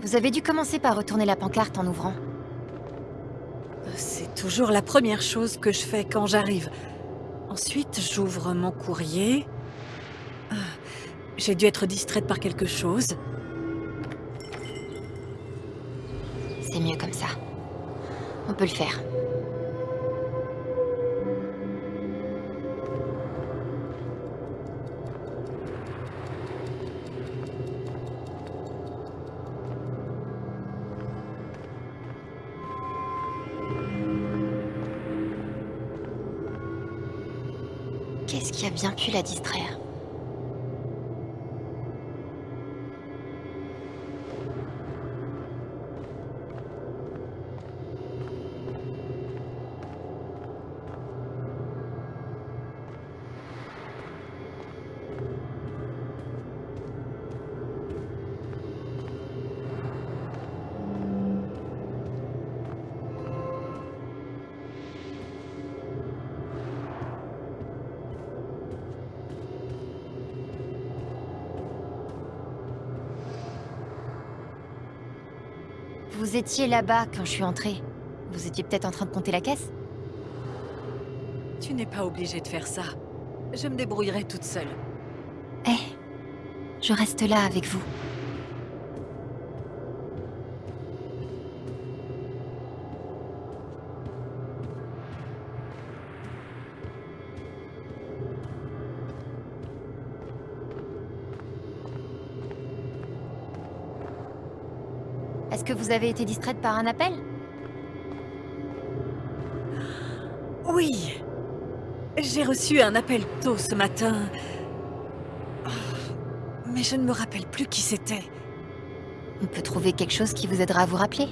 Vous avez dû commencer par retourner la pancarte en ouvrant.
C'est toujours la première chose que je fais quand j'arrive. Ensuite, j'ouvre mon courrier. J'ai dû être distraite par quelque chose.
C'est mieux comme ça. On peut le faire. Qu'est-ce qui a bien pu la distraire? Étiez là-bas quand je suis entrée. Vous étiez peut-être en train de compter la caisse
Tu n'es pas obligé de faire ça. Je me débrouillerai toute seule.
Eh, je reste là avec vous. Vous avez été distraite par un appel
Oui. J'ai reçu un appel tôt ce matin. Mais je ne me rappelle plus qui c'était.
On peut trouver quelque chose qui vous aidera à vous rappeler.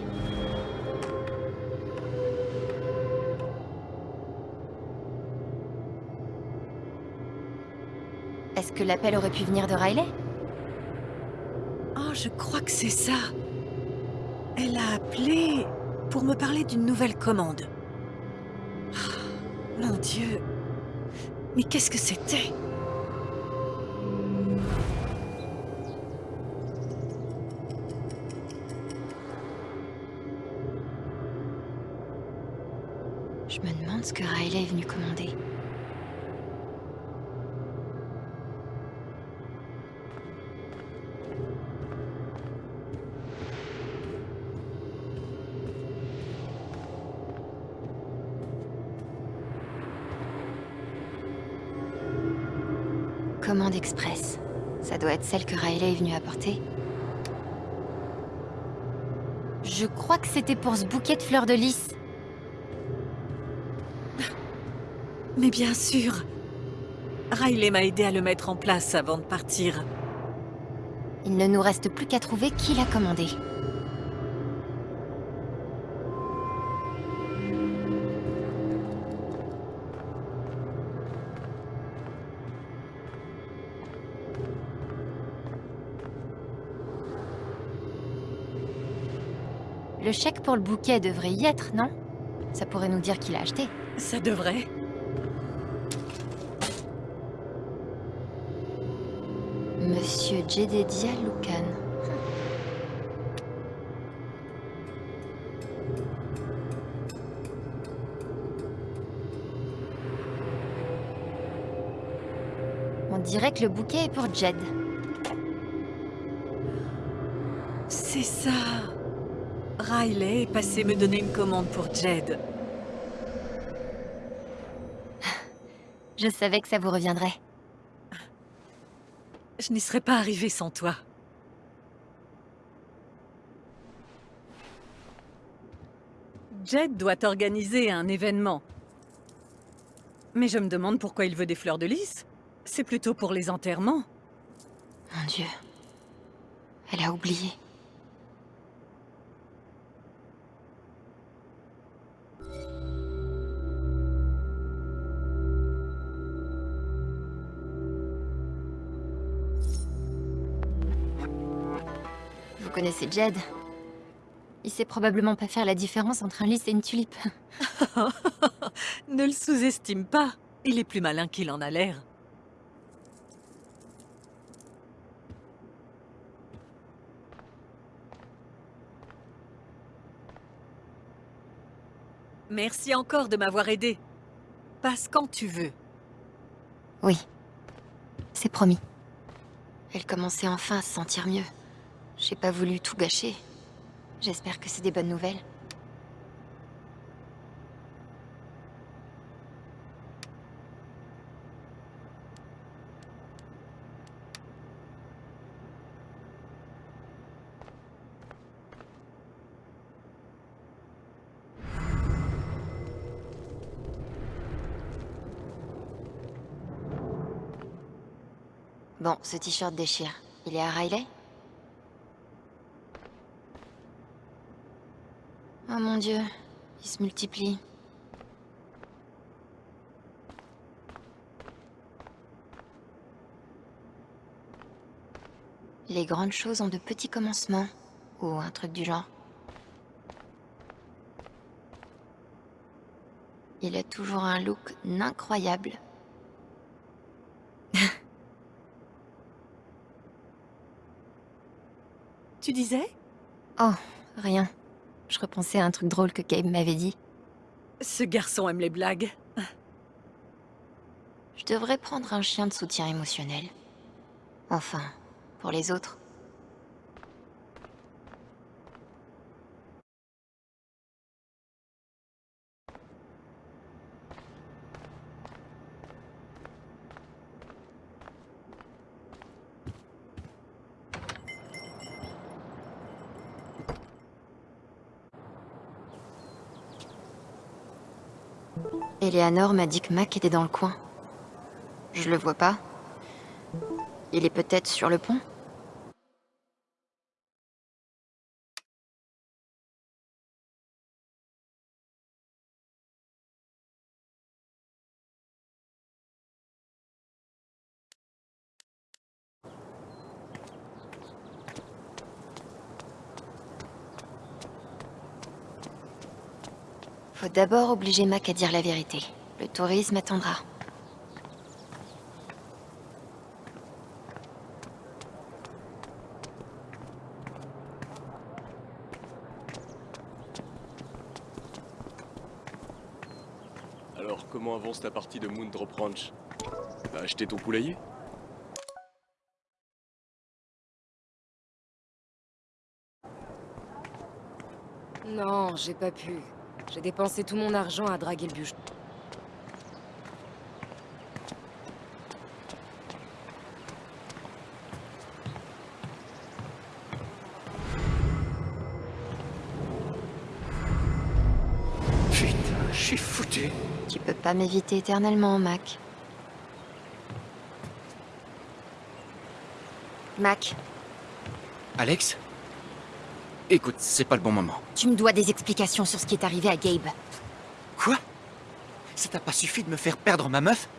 Est-ce que l'appel aurait pu venir de Riley?
Oh, je crois que c'est ça. Pour me parler d'une nouvelle commande. Ah, Mon Dieu. Mais qu'est-ce que c'était?
Doit être celle que Riley est venu apporter. Je crois que c'était pour ce bouquet de fleurs de lys.
Mais bien sûr. Riley m'a aidé à le mettre en place avant de partir.
Il ne nous reste plus qu'à trouver qui l'a commandé. Le chèque pour le bouquet devrait y être, non? Ça pourrait nous dire qui l'a acheté.
Ça devrait.
Monsieur Jedediah Lucan. On dirait que le bouquet est pour Jed.
C'est ça. Riley est passé me donner une commande pour Jed.
Je savais que ça vous reviendrait.
Je n'y serais pas arrivée sans toi. Jed doit organiser un événement. Mais je me demande pourquoi il veut des fleurs de lys. C'est plutôt pour les enterrements.
Mon Dieu. Elle a oublié. Connaissez Jed Il sait probablement pas faire la différence entre un lys et une tulipe.
ne le sous-estime pas. Il est plus malin qu'il en a l'air. Merci encore de m'avoir aidé. Passe quand tu veux.
Oui. C'est promis. Elle commençait enfin à se sentir mieux. J'ai pas voulu tout gâcher. J'espère que c'est des bonnes nouvelles. Bon, ce t-shirt déchire. Il est à Riley Oh mon dieu, il se multiplie. Les grandes choses ont de petits commencements, ou un truc du genre. Il a toujours un look incroyable.
Tu disais?
Oh, rien. Je repensais à un truc drôle que Gabe m'avait dit.
Ce garçon aime les blagues.
Je devrais prendre un chien de soutien émotionnel. Enfin, pour les autres. Eleanor m'a dit que Mac était dans le coin. Je le vois pas. Il est peut-être sur le pont Faut d'abord obliger Mac à dire la vérité. Le tourisme attendra.
Alors, comment avance ta partie de Moondrop Ranch? T'as acheté ton poulailler?
Non, j'ai pas pu. J'ai dépensé tout mon argent à draguer le bûche.
Putain, je suis foutu.
Tu peux pas m'éviter éternellement, Mac. Mac,
Alex? Écoute, c'est pas le bon moment.
tu me dois des explications sur ce qui est arrivé à Gabe.
Quoi? Ça t'a pas suffi de me faire perdre ma meuf?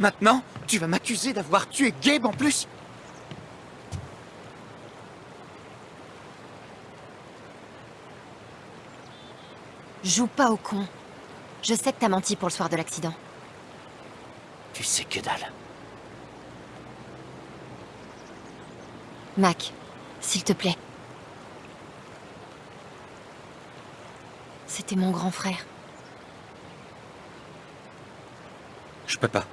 Maintenant, tu vas m'accuser d'avoir tué Gabe en plus?
Joue pas au con. Je sais que t'as menti pour le soir de l'accident.
Tu sais que dalle.
Mac, s'il te plaît. C'était mon grand frère.
Je peux pas.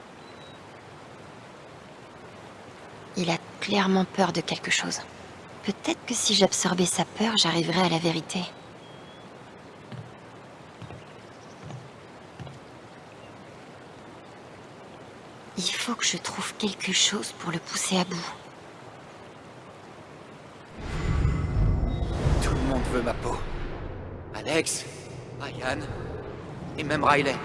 Il a clairement peur de quelque chose. Peut-être que si j'absorbais sa peur, j'arriverais à la vérité. Il faut que je trouve quelque chose pour le pousser à bout.
Tout le monde veut ma peau. Alex, Ryan, et même Riley.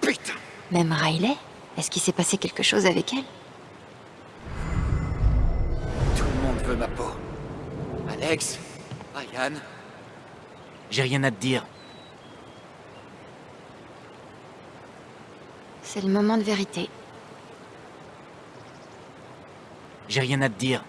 Putain
Même Riley? Est-ce qu'il s'est passé quelque chose avec elle?
Tout le monde veut ma peau. Alex, Ryan. J'ai rien à te dire.
C'est le moment de vérité.
J'ai rien à te dire.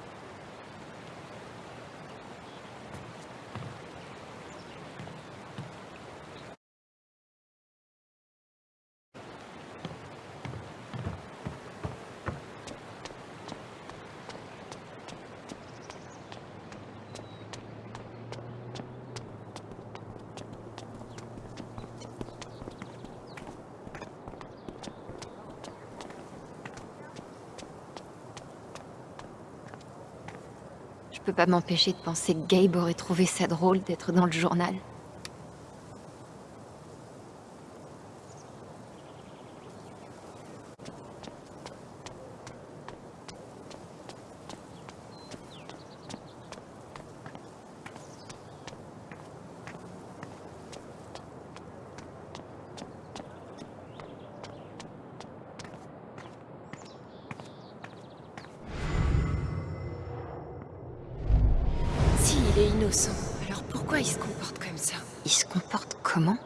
Je peux pas m'empêcher de penser que Gabe aurait trouvé ça drôle d'être dans le journal.
S'il est innocent, alors pourquoi il se comporte comme ça
Il se comporte comment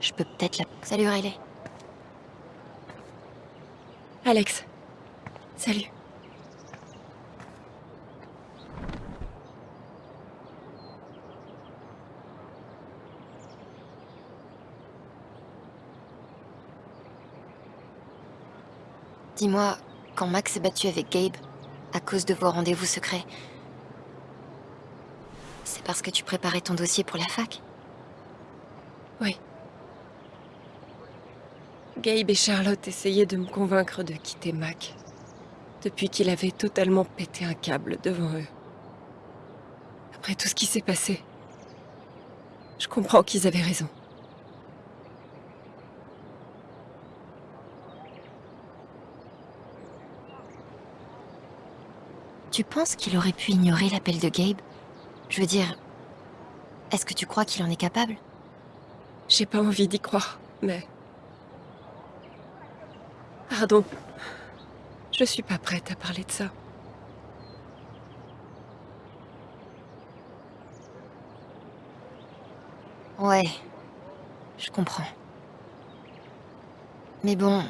Je peux peut-être la... Salut Riley.
Alex. Salut.
Dis-moi, quand Max s'est battu avec Gabe, à cause de vos rendez-vous secrets, c'est parce que tu préparais ton dossier pour la fac?
Oui. Gabe et Charlotte essayaient de me convaincre de quitter Mac. Depuis qu'il avait totalement pété un câble devant eux. Après tout ce qui s'est passé, je comprends qu'ils avaient raison.
Tu penses qu'il aurait pu ignorer l'appel de Gabe? Je veux dire, est-ce que tu crois qu'il en est capable?
J'ai pas envie d'y croire, mais... Pardon. Je suis pas prête à parler de ça.
Ouais, je comprends. Mais bon,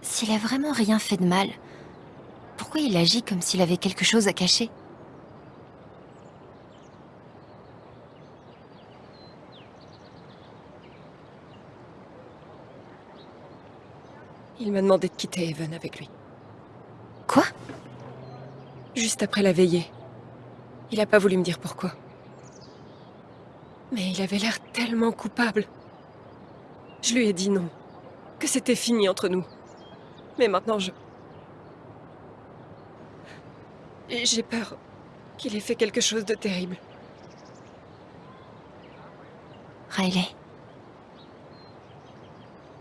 s'il a vraiment rien fait de mal, pourquoi il agit comme s'il avait quelque chose à cacher?
Il m'a demandé de quitter Evan avec lui.
Quoi?
Juste après la veillée. Il a pas voulu me dire pourquoi. Mais il avait l'air tellement coupable. Je lui ai dit non. Que c'était fini entre nous. Mais maintenant je... J'ai peur qu'il ait fait quelque chose de terrible.
Riley.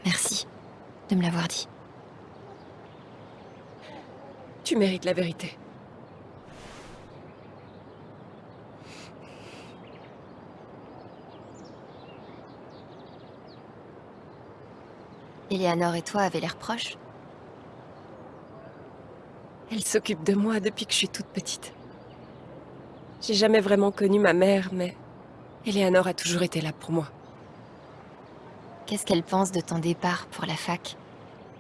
Merci de me l'avoir dit.
Tu mérites la vérité.
Eleanor et toi avez l'air proches
Elle s'occupe de moi depuis que je suis toute petite. J'ai jamais vraiment connu ma mère, mais Eleanor a toujours été là pour moi.
Qu'est-ce qu'elle pense de ton départ pour la fac?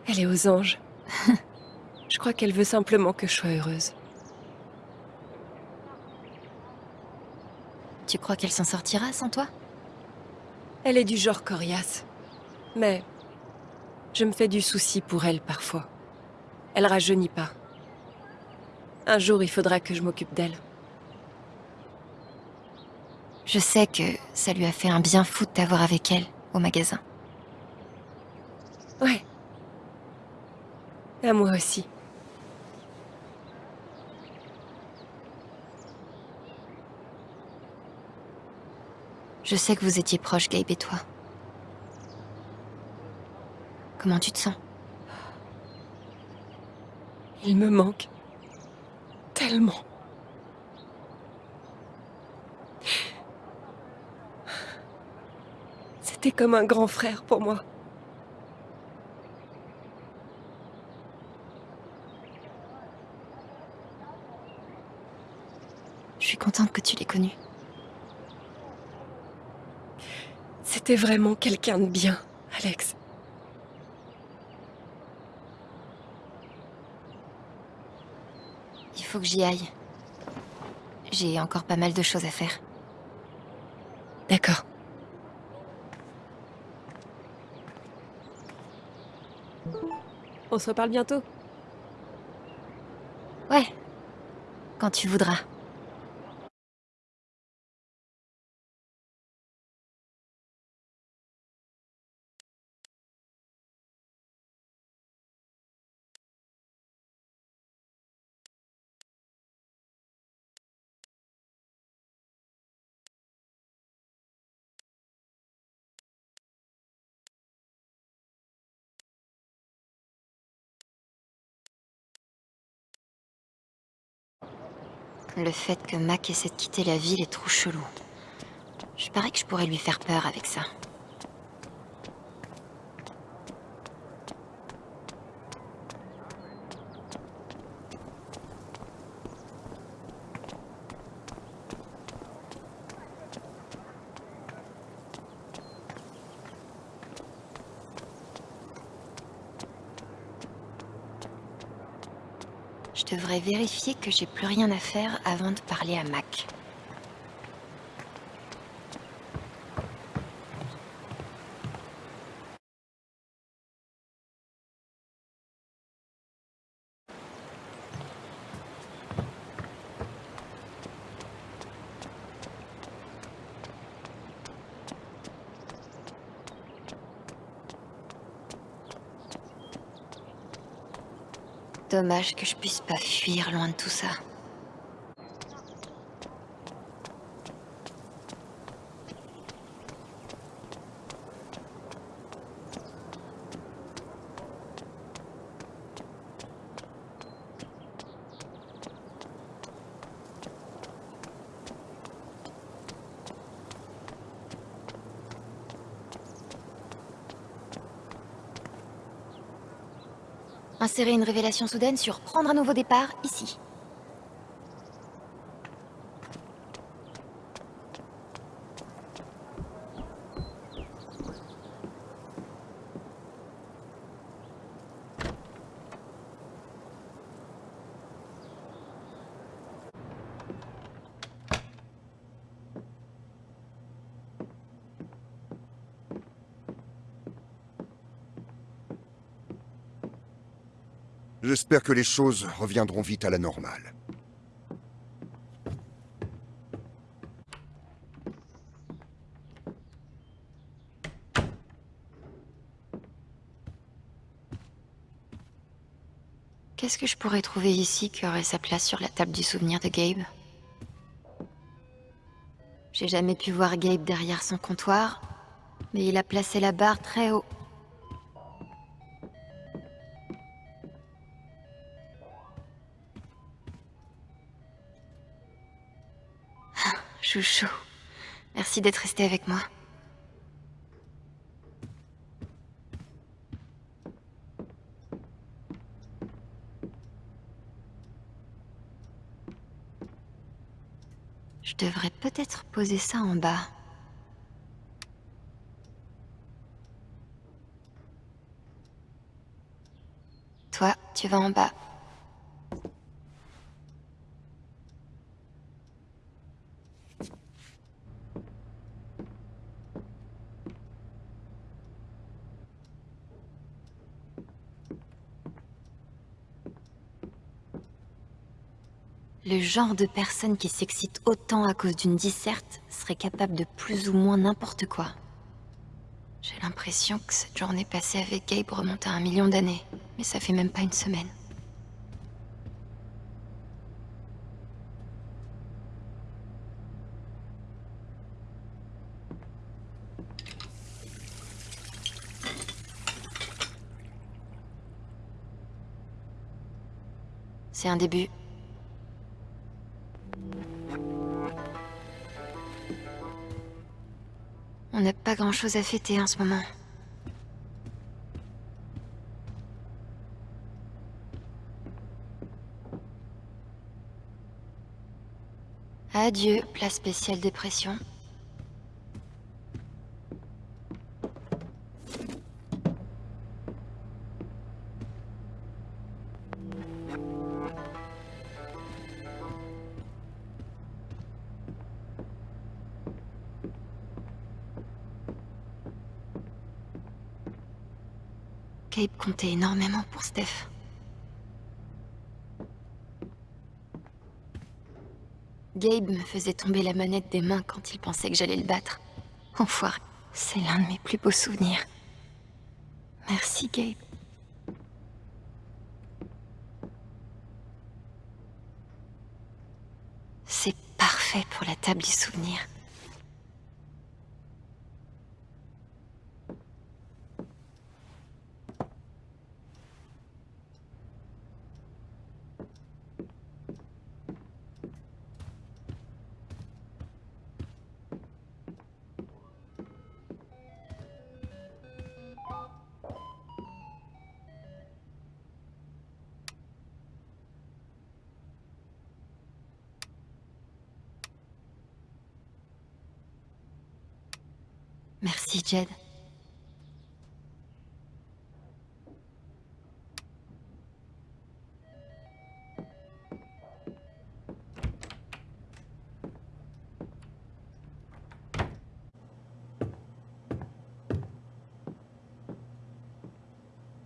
Elle est aux anges. je crois qu'elle veut simplement que je sois heureuse.
Tu crois qu'elle s'en sortira sans toi?
Elle est du genre coriace. Mais je me fais du souci pour elle parfois. Elle rajeunit pas. Un jour, il faudra que je m'occupe d'elle.
Je sais que ça lui a fait un bien fou de t'avoir avec elle au magasin.
Ouais. À moi aussi.
Je sais que vous étiez proches, Gabe et toi. Comment tu te sens?
Il me manque. Tellement. C'était comme un grand frère pour moi.
Contente que tu l'aies connu.
C'était vraiment quelqu'un de bien, Alex.
Il faut que j'y aille. J'ai encore pas mal de choses à faire.
D'accord. On se reparle bientôt
Ouais. Quand tu voudras. Le fait que Mac essaie de quitter la ville est trop chelou. Je parie que je pourrais lui faire peur avec ça. Devrais vérifier que j'ai plus rien à faire avant de parler à Mac. Dommage que je puisse pas fuir loin de tout ça. Une révélation soudaine sur prendre un nouveau départ, ici.
J'espère que les choses reviendront vite à la normale.
Qu'est-ce que je pourrais trouver ici qui aurait sa place sur la table du souvenir de Gabe? J'ai jamais pu voir Gabe derrière son comptoir, mais il a placé la barre très haut. Merci d'être resté avec moi. Je devrais peut-être poser ça en bas. Toi, tu vas en bas. Le genre de personne qui s'excite autant à cause d'une disserte serait capable de plus ou moins n'importe quoi. J'ai l'impression que cette journée passée avec Gabe remonte à un million d'années, mais ça fait même pas une semaine. C'est un début. Grand-chose à fêter en ce moment. Adieu, place spéciale dépression. Énormément pour Steph. Gabe me faisait tomber la manette des mains quand il pensait que j'allais le battre. Enfoiré, c'est l'un de mes plus beaux souvenirs. Merci Gabe. C'est parfait pour la table du souvenir.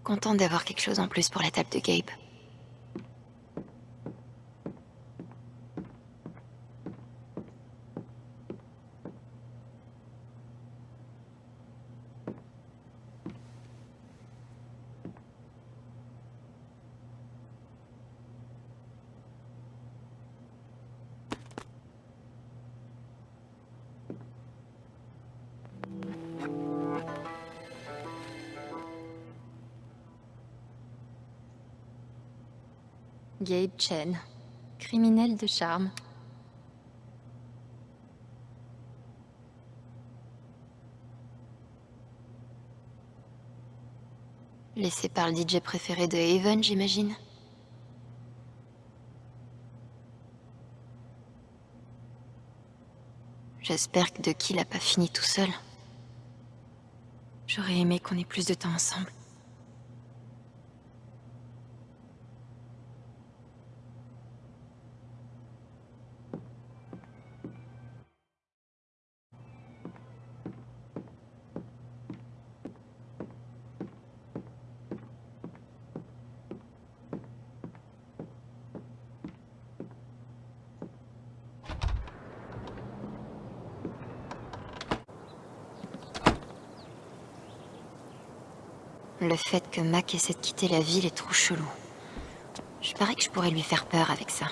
Contente d'avoir quelque chose en plus pour la table de Gabe. Gabe Chen, criminel de charme. Laissé par le DJ préféré de Haven, j'imagine J'espère que De Kill a pas fini tout seul. J'aurais aimé qu'on ait plus de temps ensemble. Le fait que Mac essaie de quitter la ville est trop chelou. Je parie que je pourrais lui faire peur avec ça.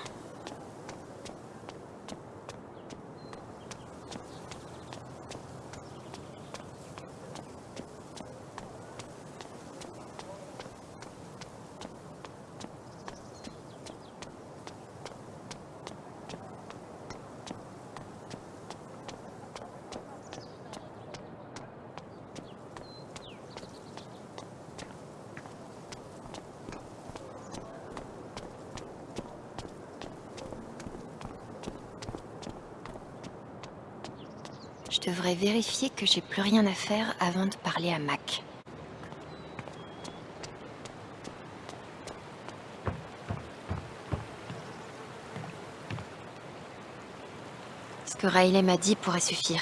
Je devrais vérifier que j'ai plus rien à faire avant de parler à Mac. Ce que Riley m'a dit pourrait suffire.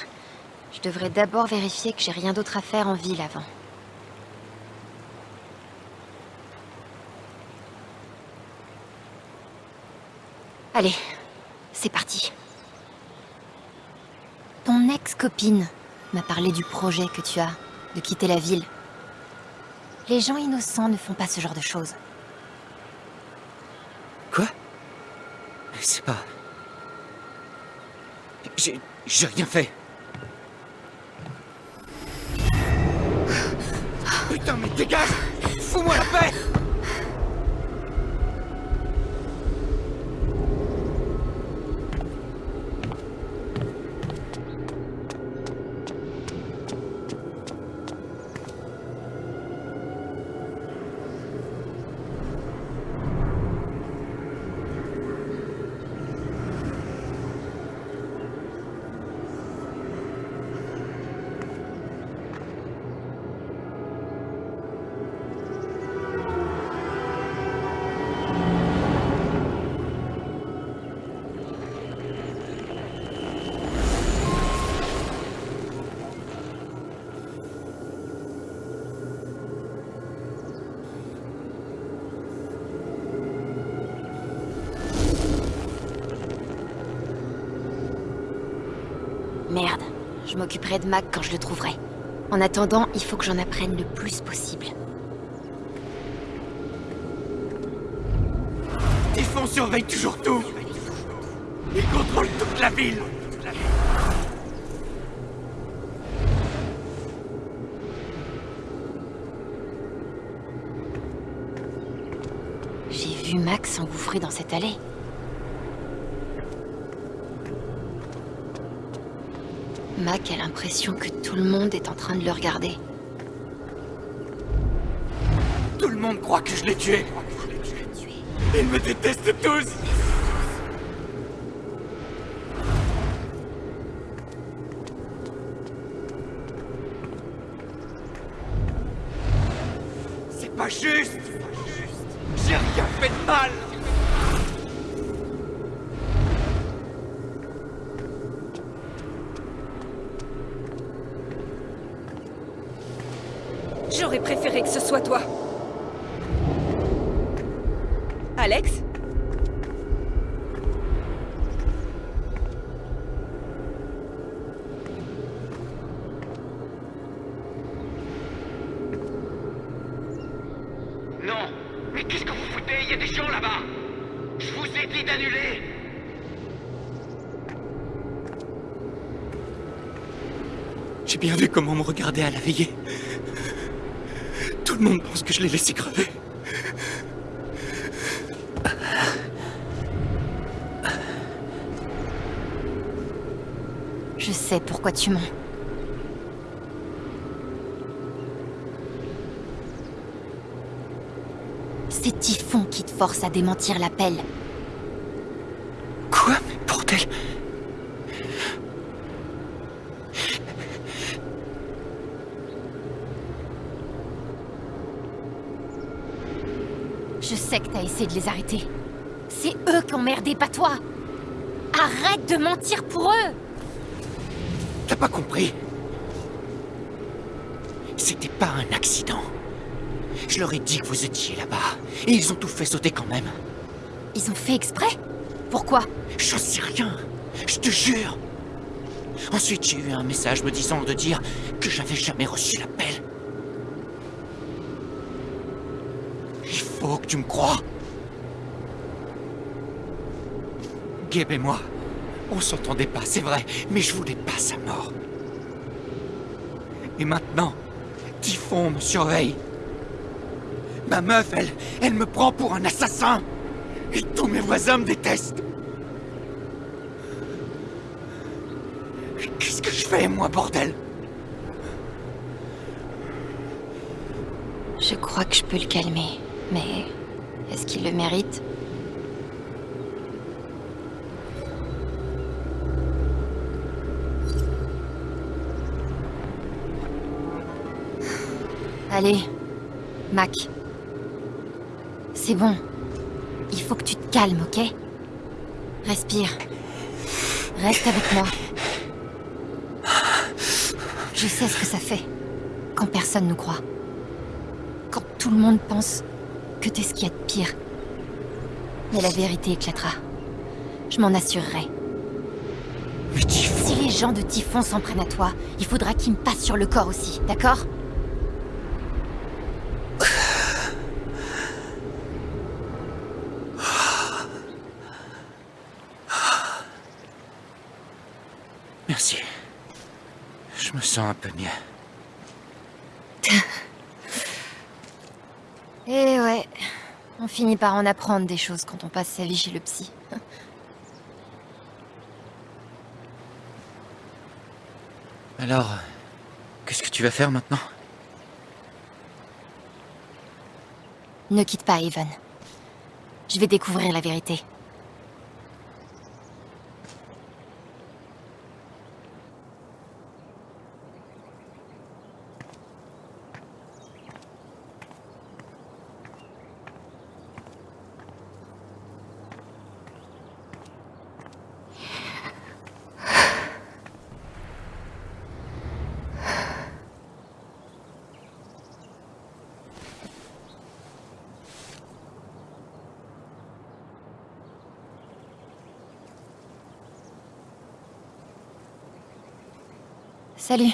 Je devrais d'abord vérifier que j'ai rien d'autre à faire en ville avant. Allez, c'est parti. Ton ex-copine m'a parlé du projet que tu as, de quitter la ville. Les gens innocents ne font pas ce genre de choses.
Quoi? C'est pas... J'ai... j'ai rien fait.
De Mac quand je le trouverai. En attendant, il faut que j'en apprenne le plus possible.
Typhon surveille toujours tout Il contrôle toute la ville
J'ai vu Mac s'engouffrer dans cette allée. Mac a l'impression que tout le monde est en train de le regarder.
Tout le monde croit que je l'ai tué Ils me détestent tous des gens là-bas Je vous ai dit d'annuler J'ai bien vu comment on me regardait à la veillée. Tout le monde pense que je l'ai laissé crever.
Je sais pourquoi tu mens. C'est Typhon qui force à démentir l'appel.
Quoi Mais bordel?
Je sais que t'as essayé de les arrêter. C'est eux qui ont merdé, pas toi Arrête de mentir pour eux
T'as pas compris C'était pas un accident. Je leur ai dit que vous étiez là-bas. Et ils ont tout fait sauter quand même.
Ils ont fait exprès? Pourquoi?
J'en sais rien. Je te jure. Ensuite, j'ai eu un message me disant de dire que j'avais jamais reçu l'appel. Il faut que tu me crois. Gabe et moi, on s'entendait pas, c'est vrai, mais je voulais pas sa mort. Et maintenant, Typhon me surveille. Ma meuf, elle, me prend pour un assassin. Et tous mes voisins me détestent. Qu'est-ce que je fais, moi, bordel?
Je crois que je peux le calmer, mais est-ce qu'il le mérite? Allez, Mac. C'est bon. Il faut que tu te calmes, ok? Respire. Reste avec moi. Je sais ce que ça fait quand personne nous croit. Quand tout le monde pense que t'es ce qu'il y a de pire. Mais la vérité éclatera. Je m'en assurerai. Si les gens de Typhon s'en prennent à toi, il faudra qu'ils me passent sur le corps aussi, d'accord
Merci. Je me sens un peu mieux.
Eh ouais, on finit par en apprendre des choses quand on passe sa vie chez le psy.
Alors, qu'est-ce que tu vas faire maintenant?
Ne quitte pas, Evan. Je vais découvrir la vérité. Salut.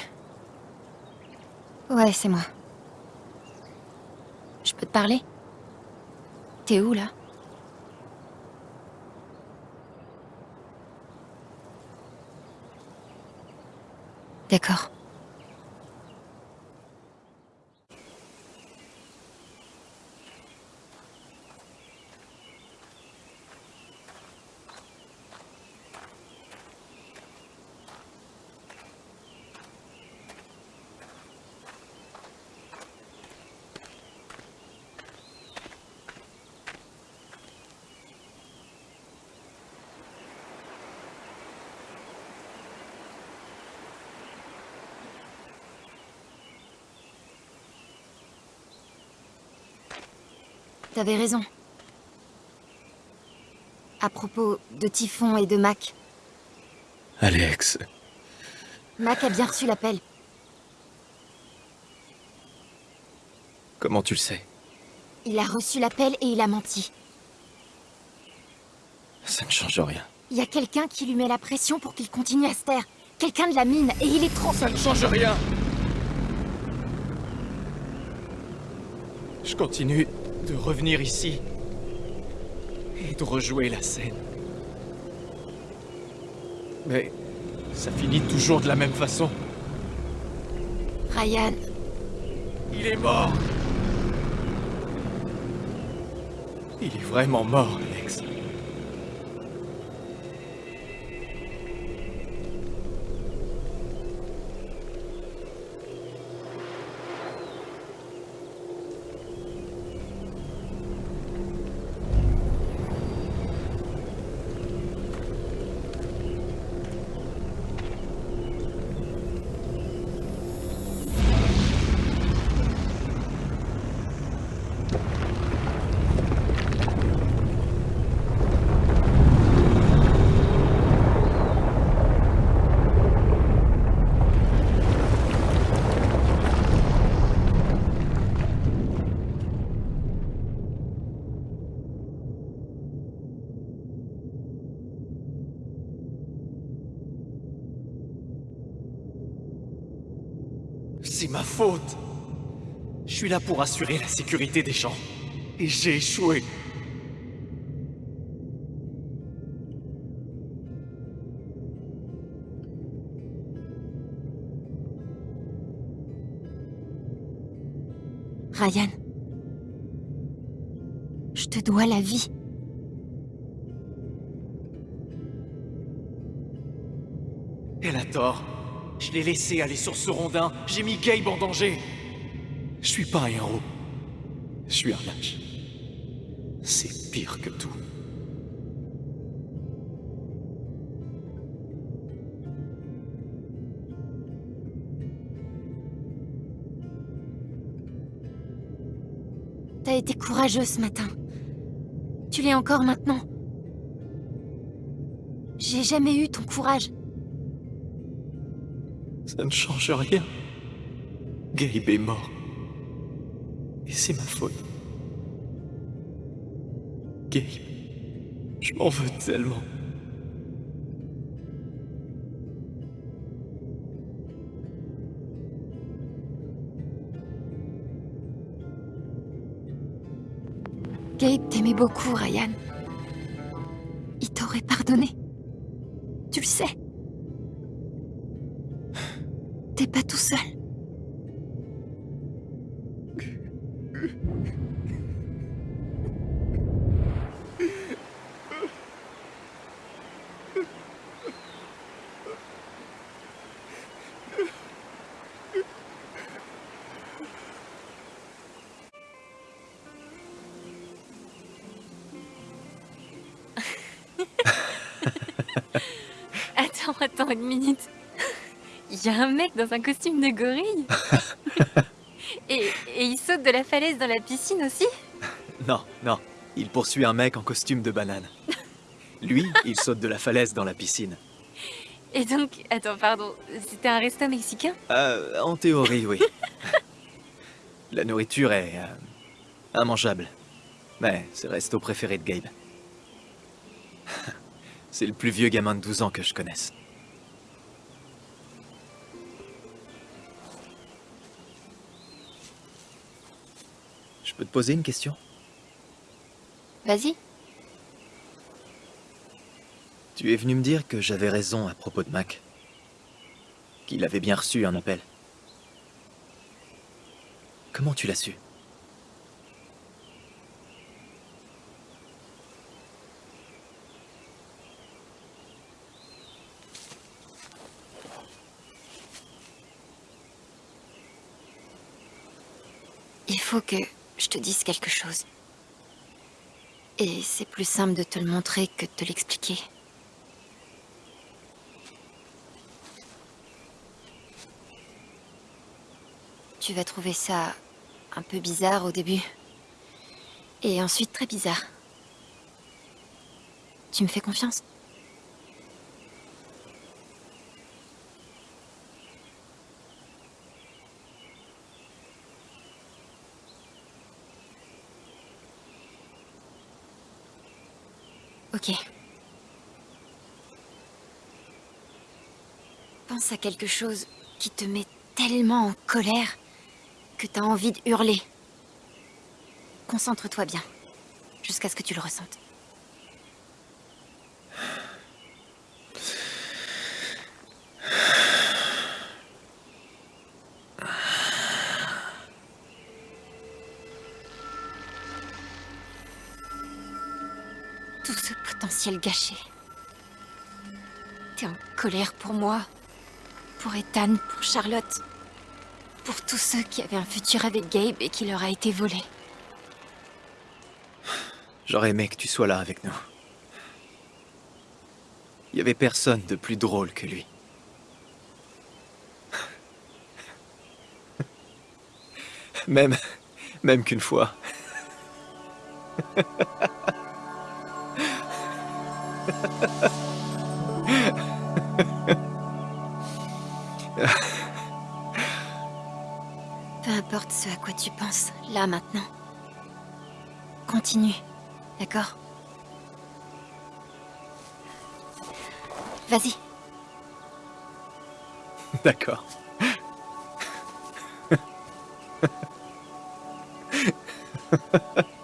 Ouais, c'est moi. Je peux te parler? T'es où, là? D'accord. T'avais raison. À propos de Typhon et de Mac.
Alex.
Mac a bien reçu l'appel.
Comment tu le sais?
Il a reçu l'appel et il a menti.
Ça ne change rien.
Il y a quelqu'un qui lui met la pression pour qu'il continue à se taire. Quelqu'un de la mine, et il est trop...
Ça ne change rien Je continue de revenir ici et de rejouer la scène. Mais ça finit toujours de la même façon.
Ryan,
Il est mort Il est vraiment mort, suis là pour assurer la sécurité des gens. Et j'ai échoué.
Ryan. Je te dois la vie.
Elle a tort. Je l'ai laissé aller sur ce rondin. J'ai mis Gabe en danger. Je suis pas un héros. Je suis un lâche. C'est pire que tout.
T'as été courageux ce matin. Tu l'es encore maintenant. J'ai jamais eu ton courage.
Ça ne change rien. Gabe est mort. Et c'est ma faute. Gabe, je m'en veux tellement.
Gabe t'aimait beaucoup, Ryan. Il t'aurait pardonné. Tu le sais.
Mec dans un costume de gorille et, et il saute de la falaise dans la piscine aussi
Non, non. Il poursuit un mec en costume de banane. Lui, il saute de la falaise dans la piscine.
Et donc, attends, pardon, c'était un resto mexicain?
Euh, en théorie, oui. La nourriture est... euh, immangeable. Mais c'est le resto préféré de Gabe. C'est le plus vieux gamin de 12 ans que je connaisse. Peux te poser une question?
Vas-y.
Tu es venu me dire que j'avais raison à propos de Mac. Qu'il avait bien reçu un appel. Comment tu l'as su?
Il faut que je te dise quelque chose. Et c'est plus simple de te le montrer que de te l'expliquer. Tu vas trouver ça un peu bizarre au début. Et ensuite très bizarre. Tu me fais confiance Ok. À quelque chose qui te met tellement en colère que t'as envie de hurler. Concentre-toi bien, jusqu'à ce que tu le ressentes. Tout ce potentiel gâché. T'es en colère pour moi, pour Ethan, pour Charlotte, pour tous ceux qui avaient un futur avec Gabe et qui leur a été volé.
J'aurais aimé que tu sois là avec nous. Il y avait personne de plus drôle que lui. Même... même qu'une fois.
Peu importe ce à quoi tu penses, là maintenant. Continue, d'accord? Vas-y.
D'accord.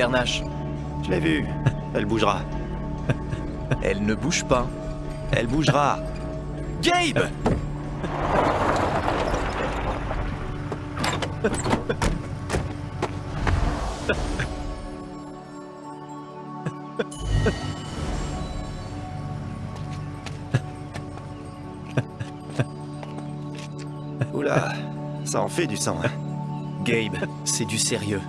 bernache.
Je l'ai vue. Elle bougera.
Elle ne bouge pas. Elle bougera. Gabe
Oula, ça en fait du sang. hein.
Gabe, c'est du sérieux.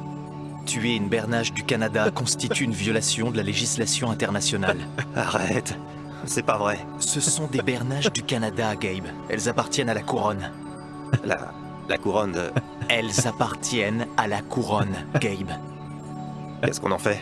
Tuer une bernage du Canada constitue une violation de la législation internationale.
Arrête, c'est pas vrai.
Ce sont des bernages du Canada, Gabe. Elles appartiennent à la couronne.
La, la couronne de...
Elles appartiennent à la couronne, Gabe.
Qu'est-ce qu'on en fait?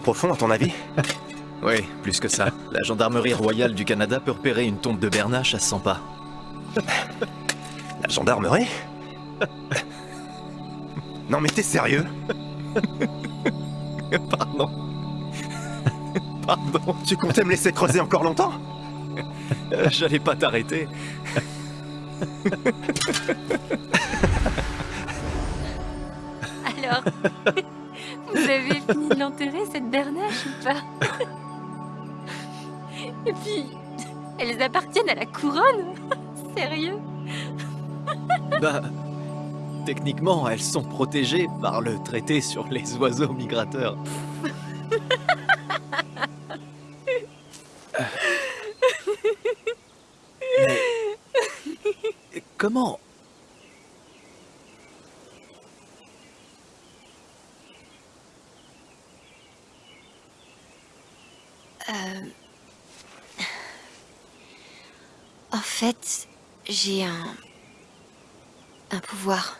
Profond, à ton avis
Oui, plus que ça. La gendarmerie royale du Canada peut repérer une tombe de bernache à 100 pas.
La gendarmerie Non mais t'es sérieux
Pardon. Pardon.
Tu comptais me laisser creuser encore longtemps
Euh, J'allais pas t'arrêter.
Alors, vous avez fini de l'enterrer, cette bernache, ou pas. Et puis, elles appartiennent à la couronne. Sérieux.
Bah, techniquement, elles sont protégées par le traité sur les oiseaux migrateurs. Mais comment
Euh... En fait, j'ai un... un pouvoir.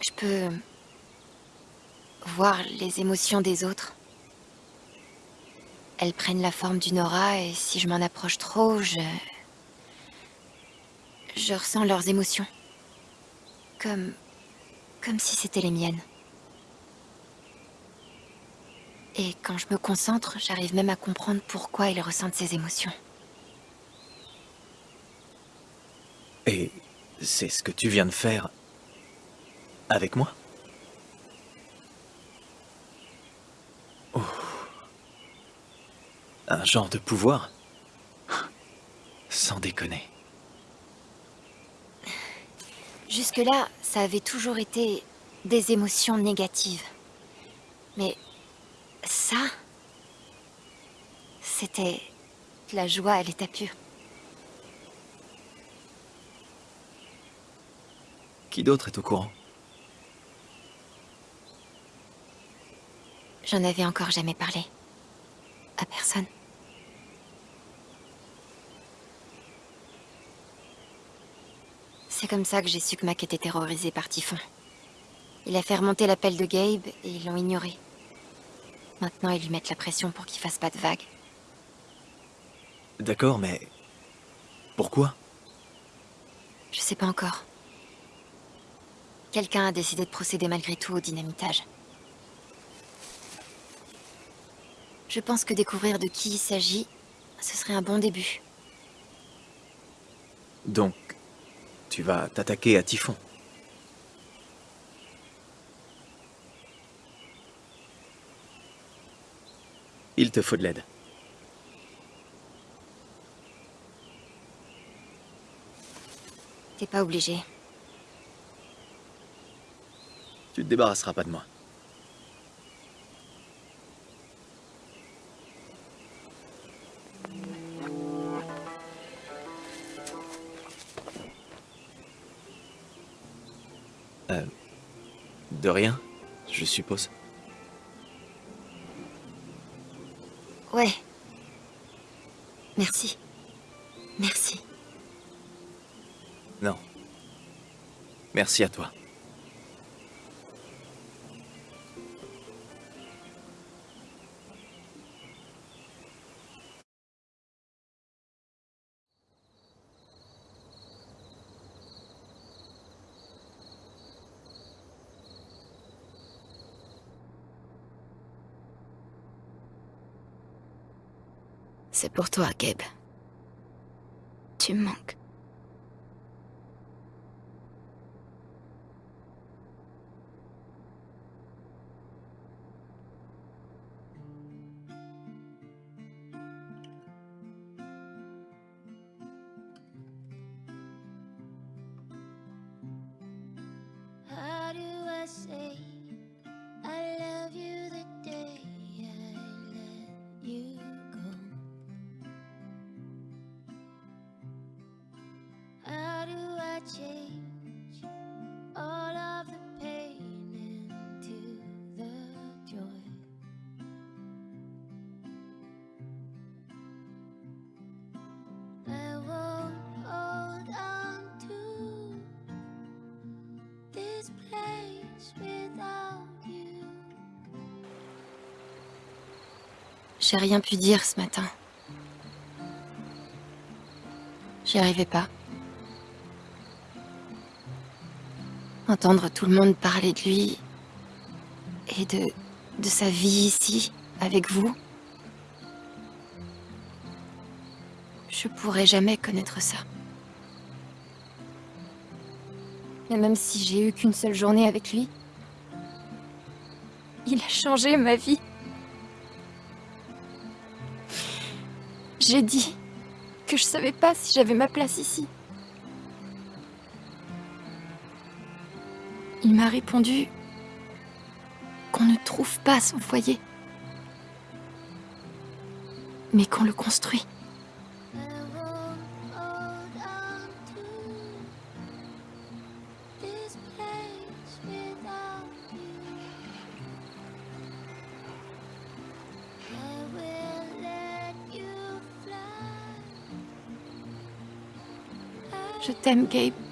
Je peux... voir les émotions des autres. Elles prennent la forme d'une aura et si je m'en approche trop, je... Je ressens leurs émotions. Comme... comme si c'était les miennes. Et quand je me concentre, j'arrive même à comprendre pourquoi ils ressentent ces émotions.
Et c'est ce que tu viens de faire avec moi? Oh. Un genre de pouvoir? Sans déconner.
Jusque-là, ça avait toujours été des émotions négatives. Mais ça, c'était la joie à l'état pur.
Qui d'autre est au courant
J'en avais encore jamais parlé. À personne. C'est comme ça que j'ai su que Mac était terrorisé par Typhon. Il a fait remonter l'appel de Gabe et ils l'ont ignoré. Maintenant, ils lui mettent la pression pour qu'il fasse pas de vagues.
D'accord, mais... Pourquoi?
Je sais pas encore. Quelqu'un a décidé de procéder malgré tout au dynamitage. Je pense que découvrir de qui il s'agit, ce serait un bon début.
Donc, tu vas t'attaquer à Typhon Il te faut de l'aide.
T'es pas obligé.
Tu te débarrasseras pas de moi. Euh, de rien, je suppose.
Ouais. Merci. Merci.
Non. Merci à toi.
C'est pour toi, Gabe. Tu me manques. J'ai rien pu dire ce matin. J'y arrivais pas. Entendre tout le monde parler de lui et de, de sa vie ici, avec vous. Je pourrais jamais connaître ça. Mais même si j'ai eu qu'une seule journée avec lui, il a changé ma vie. J'ai dit que je savais pas si j'avais ma place ici. Il m'a répondu qu'on ne trouve pas son foyer, mais qu'on le construit. Je t'aime, Gabe.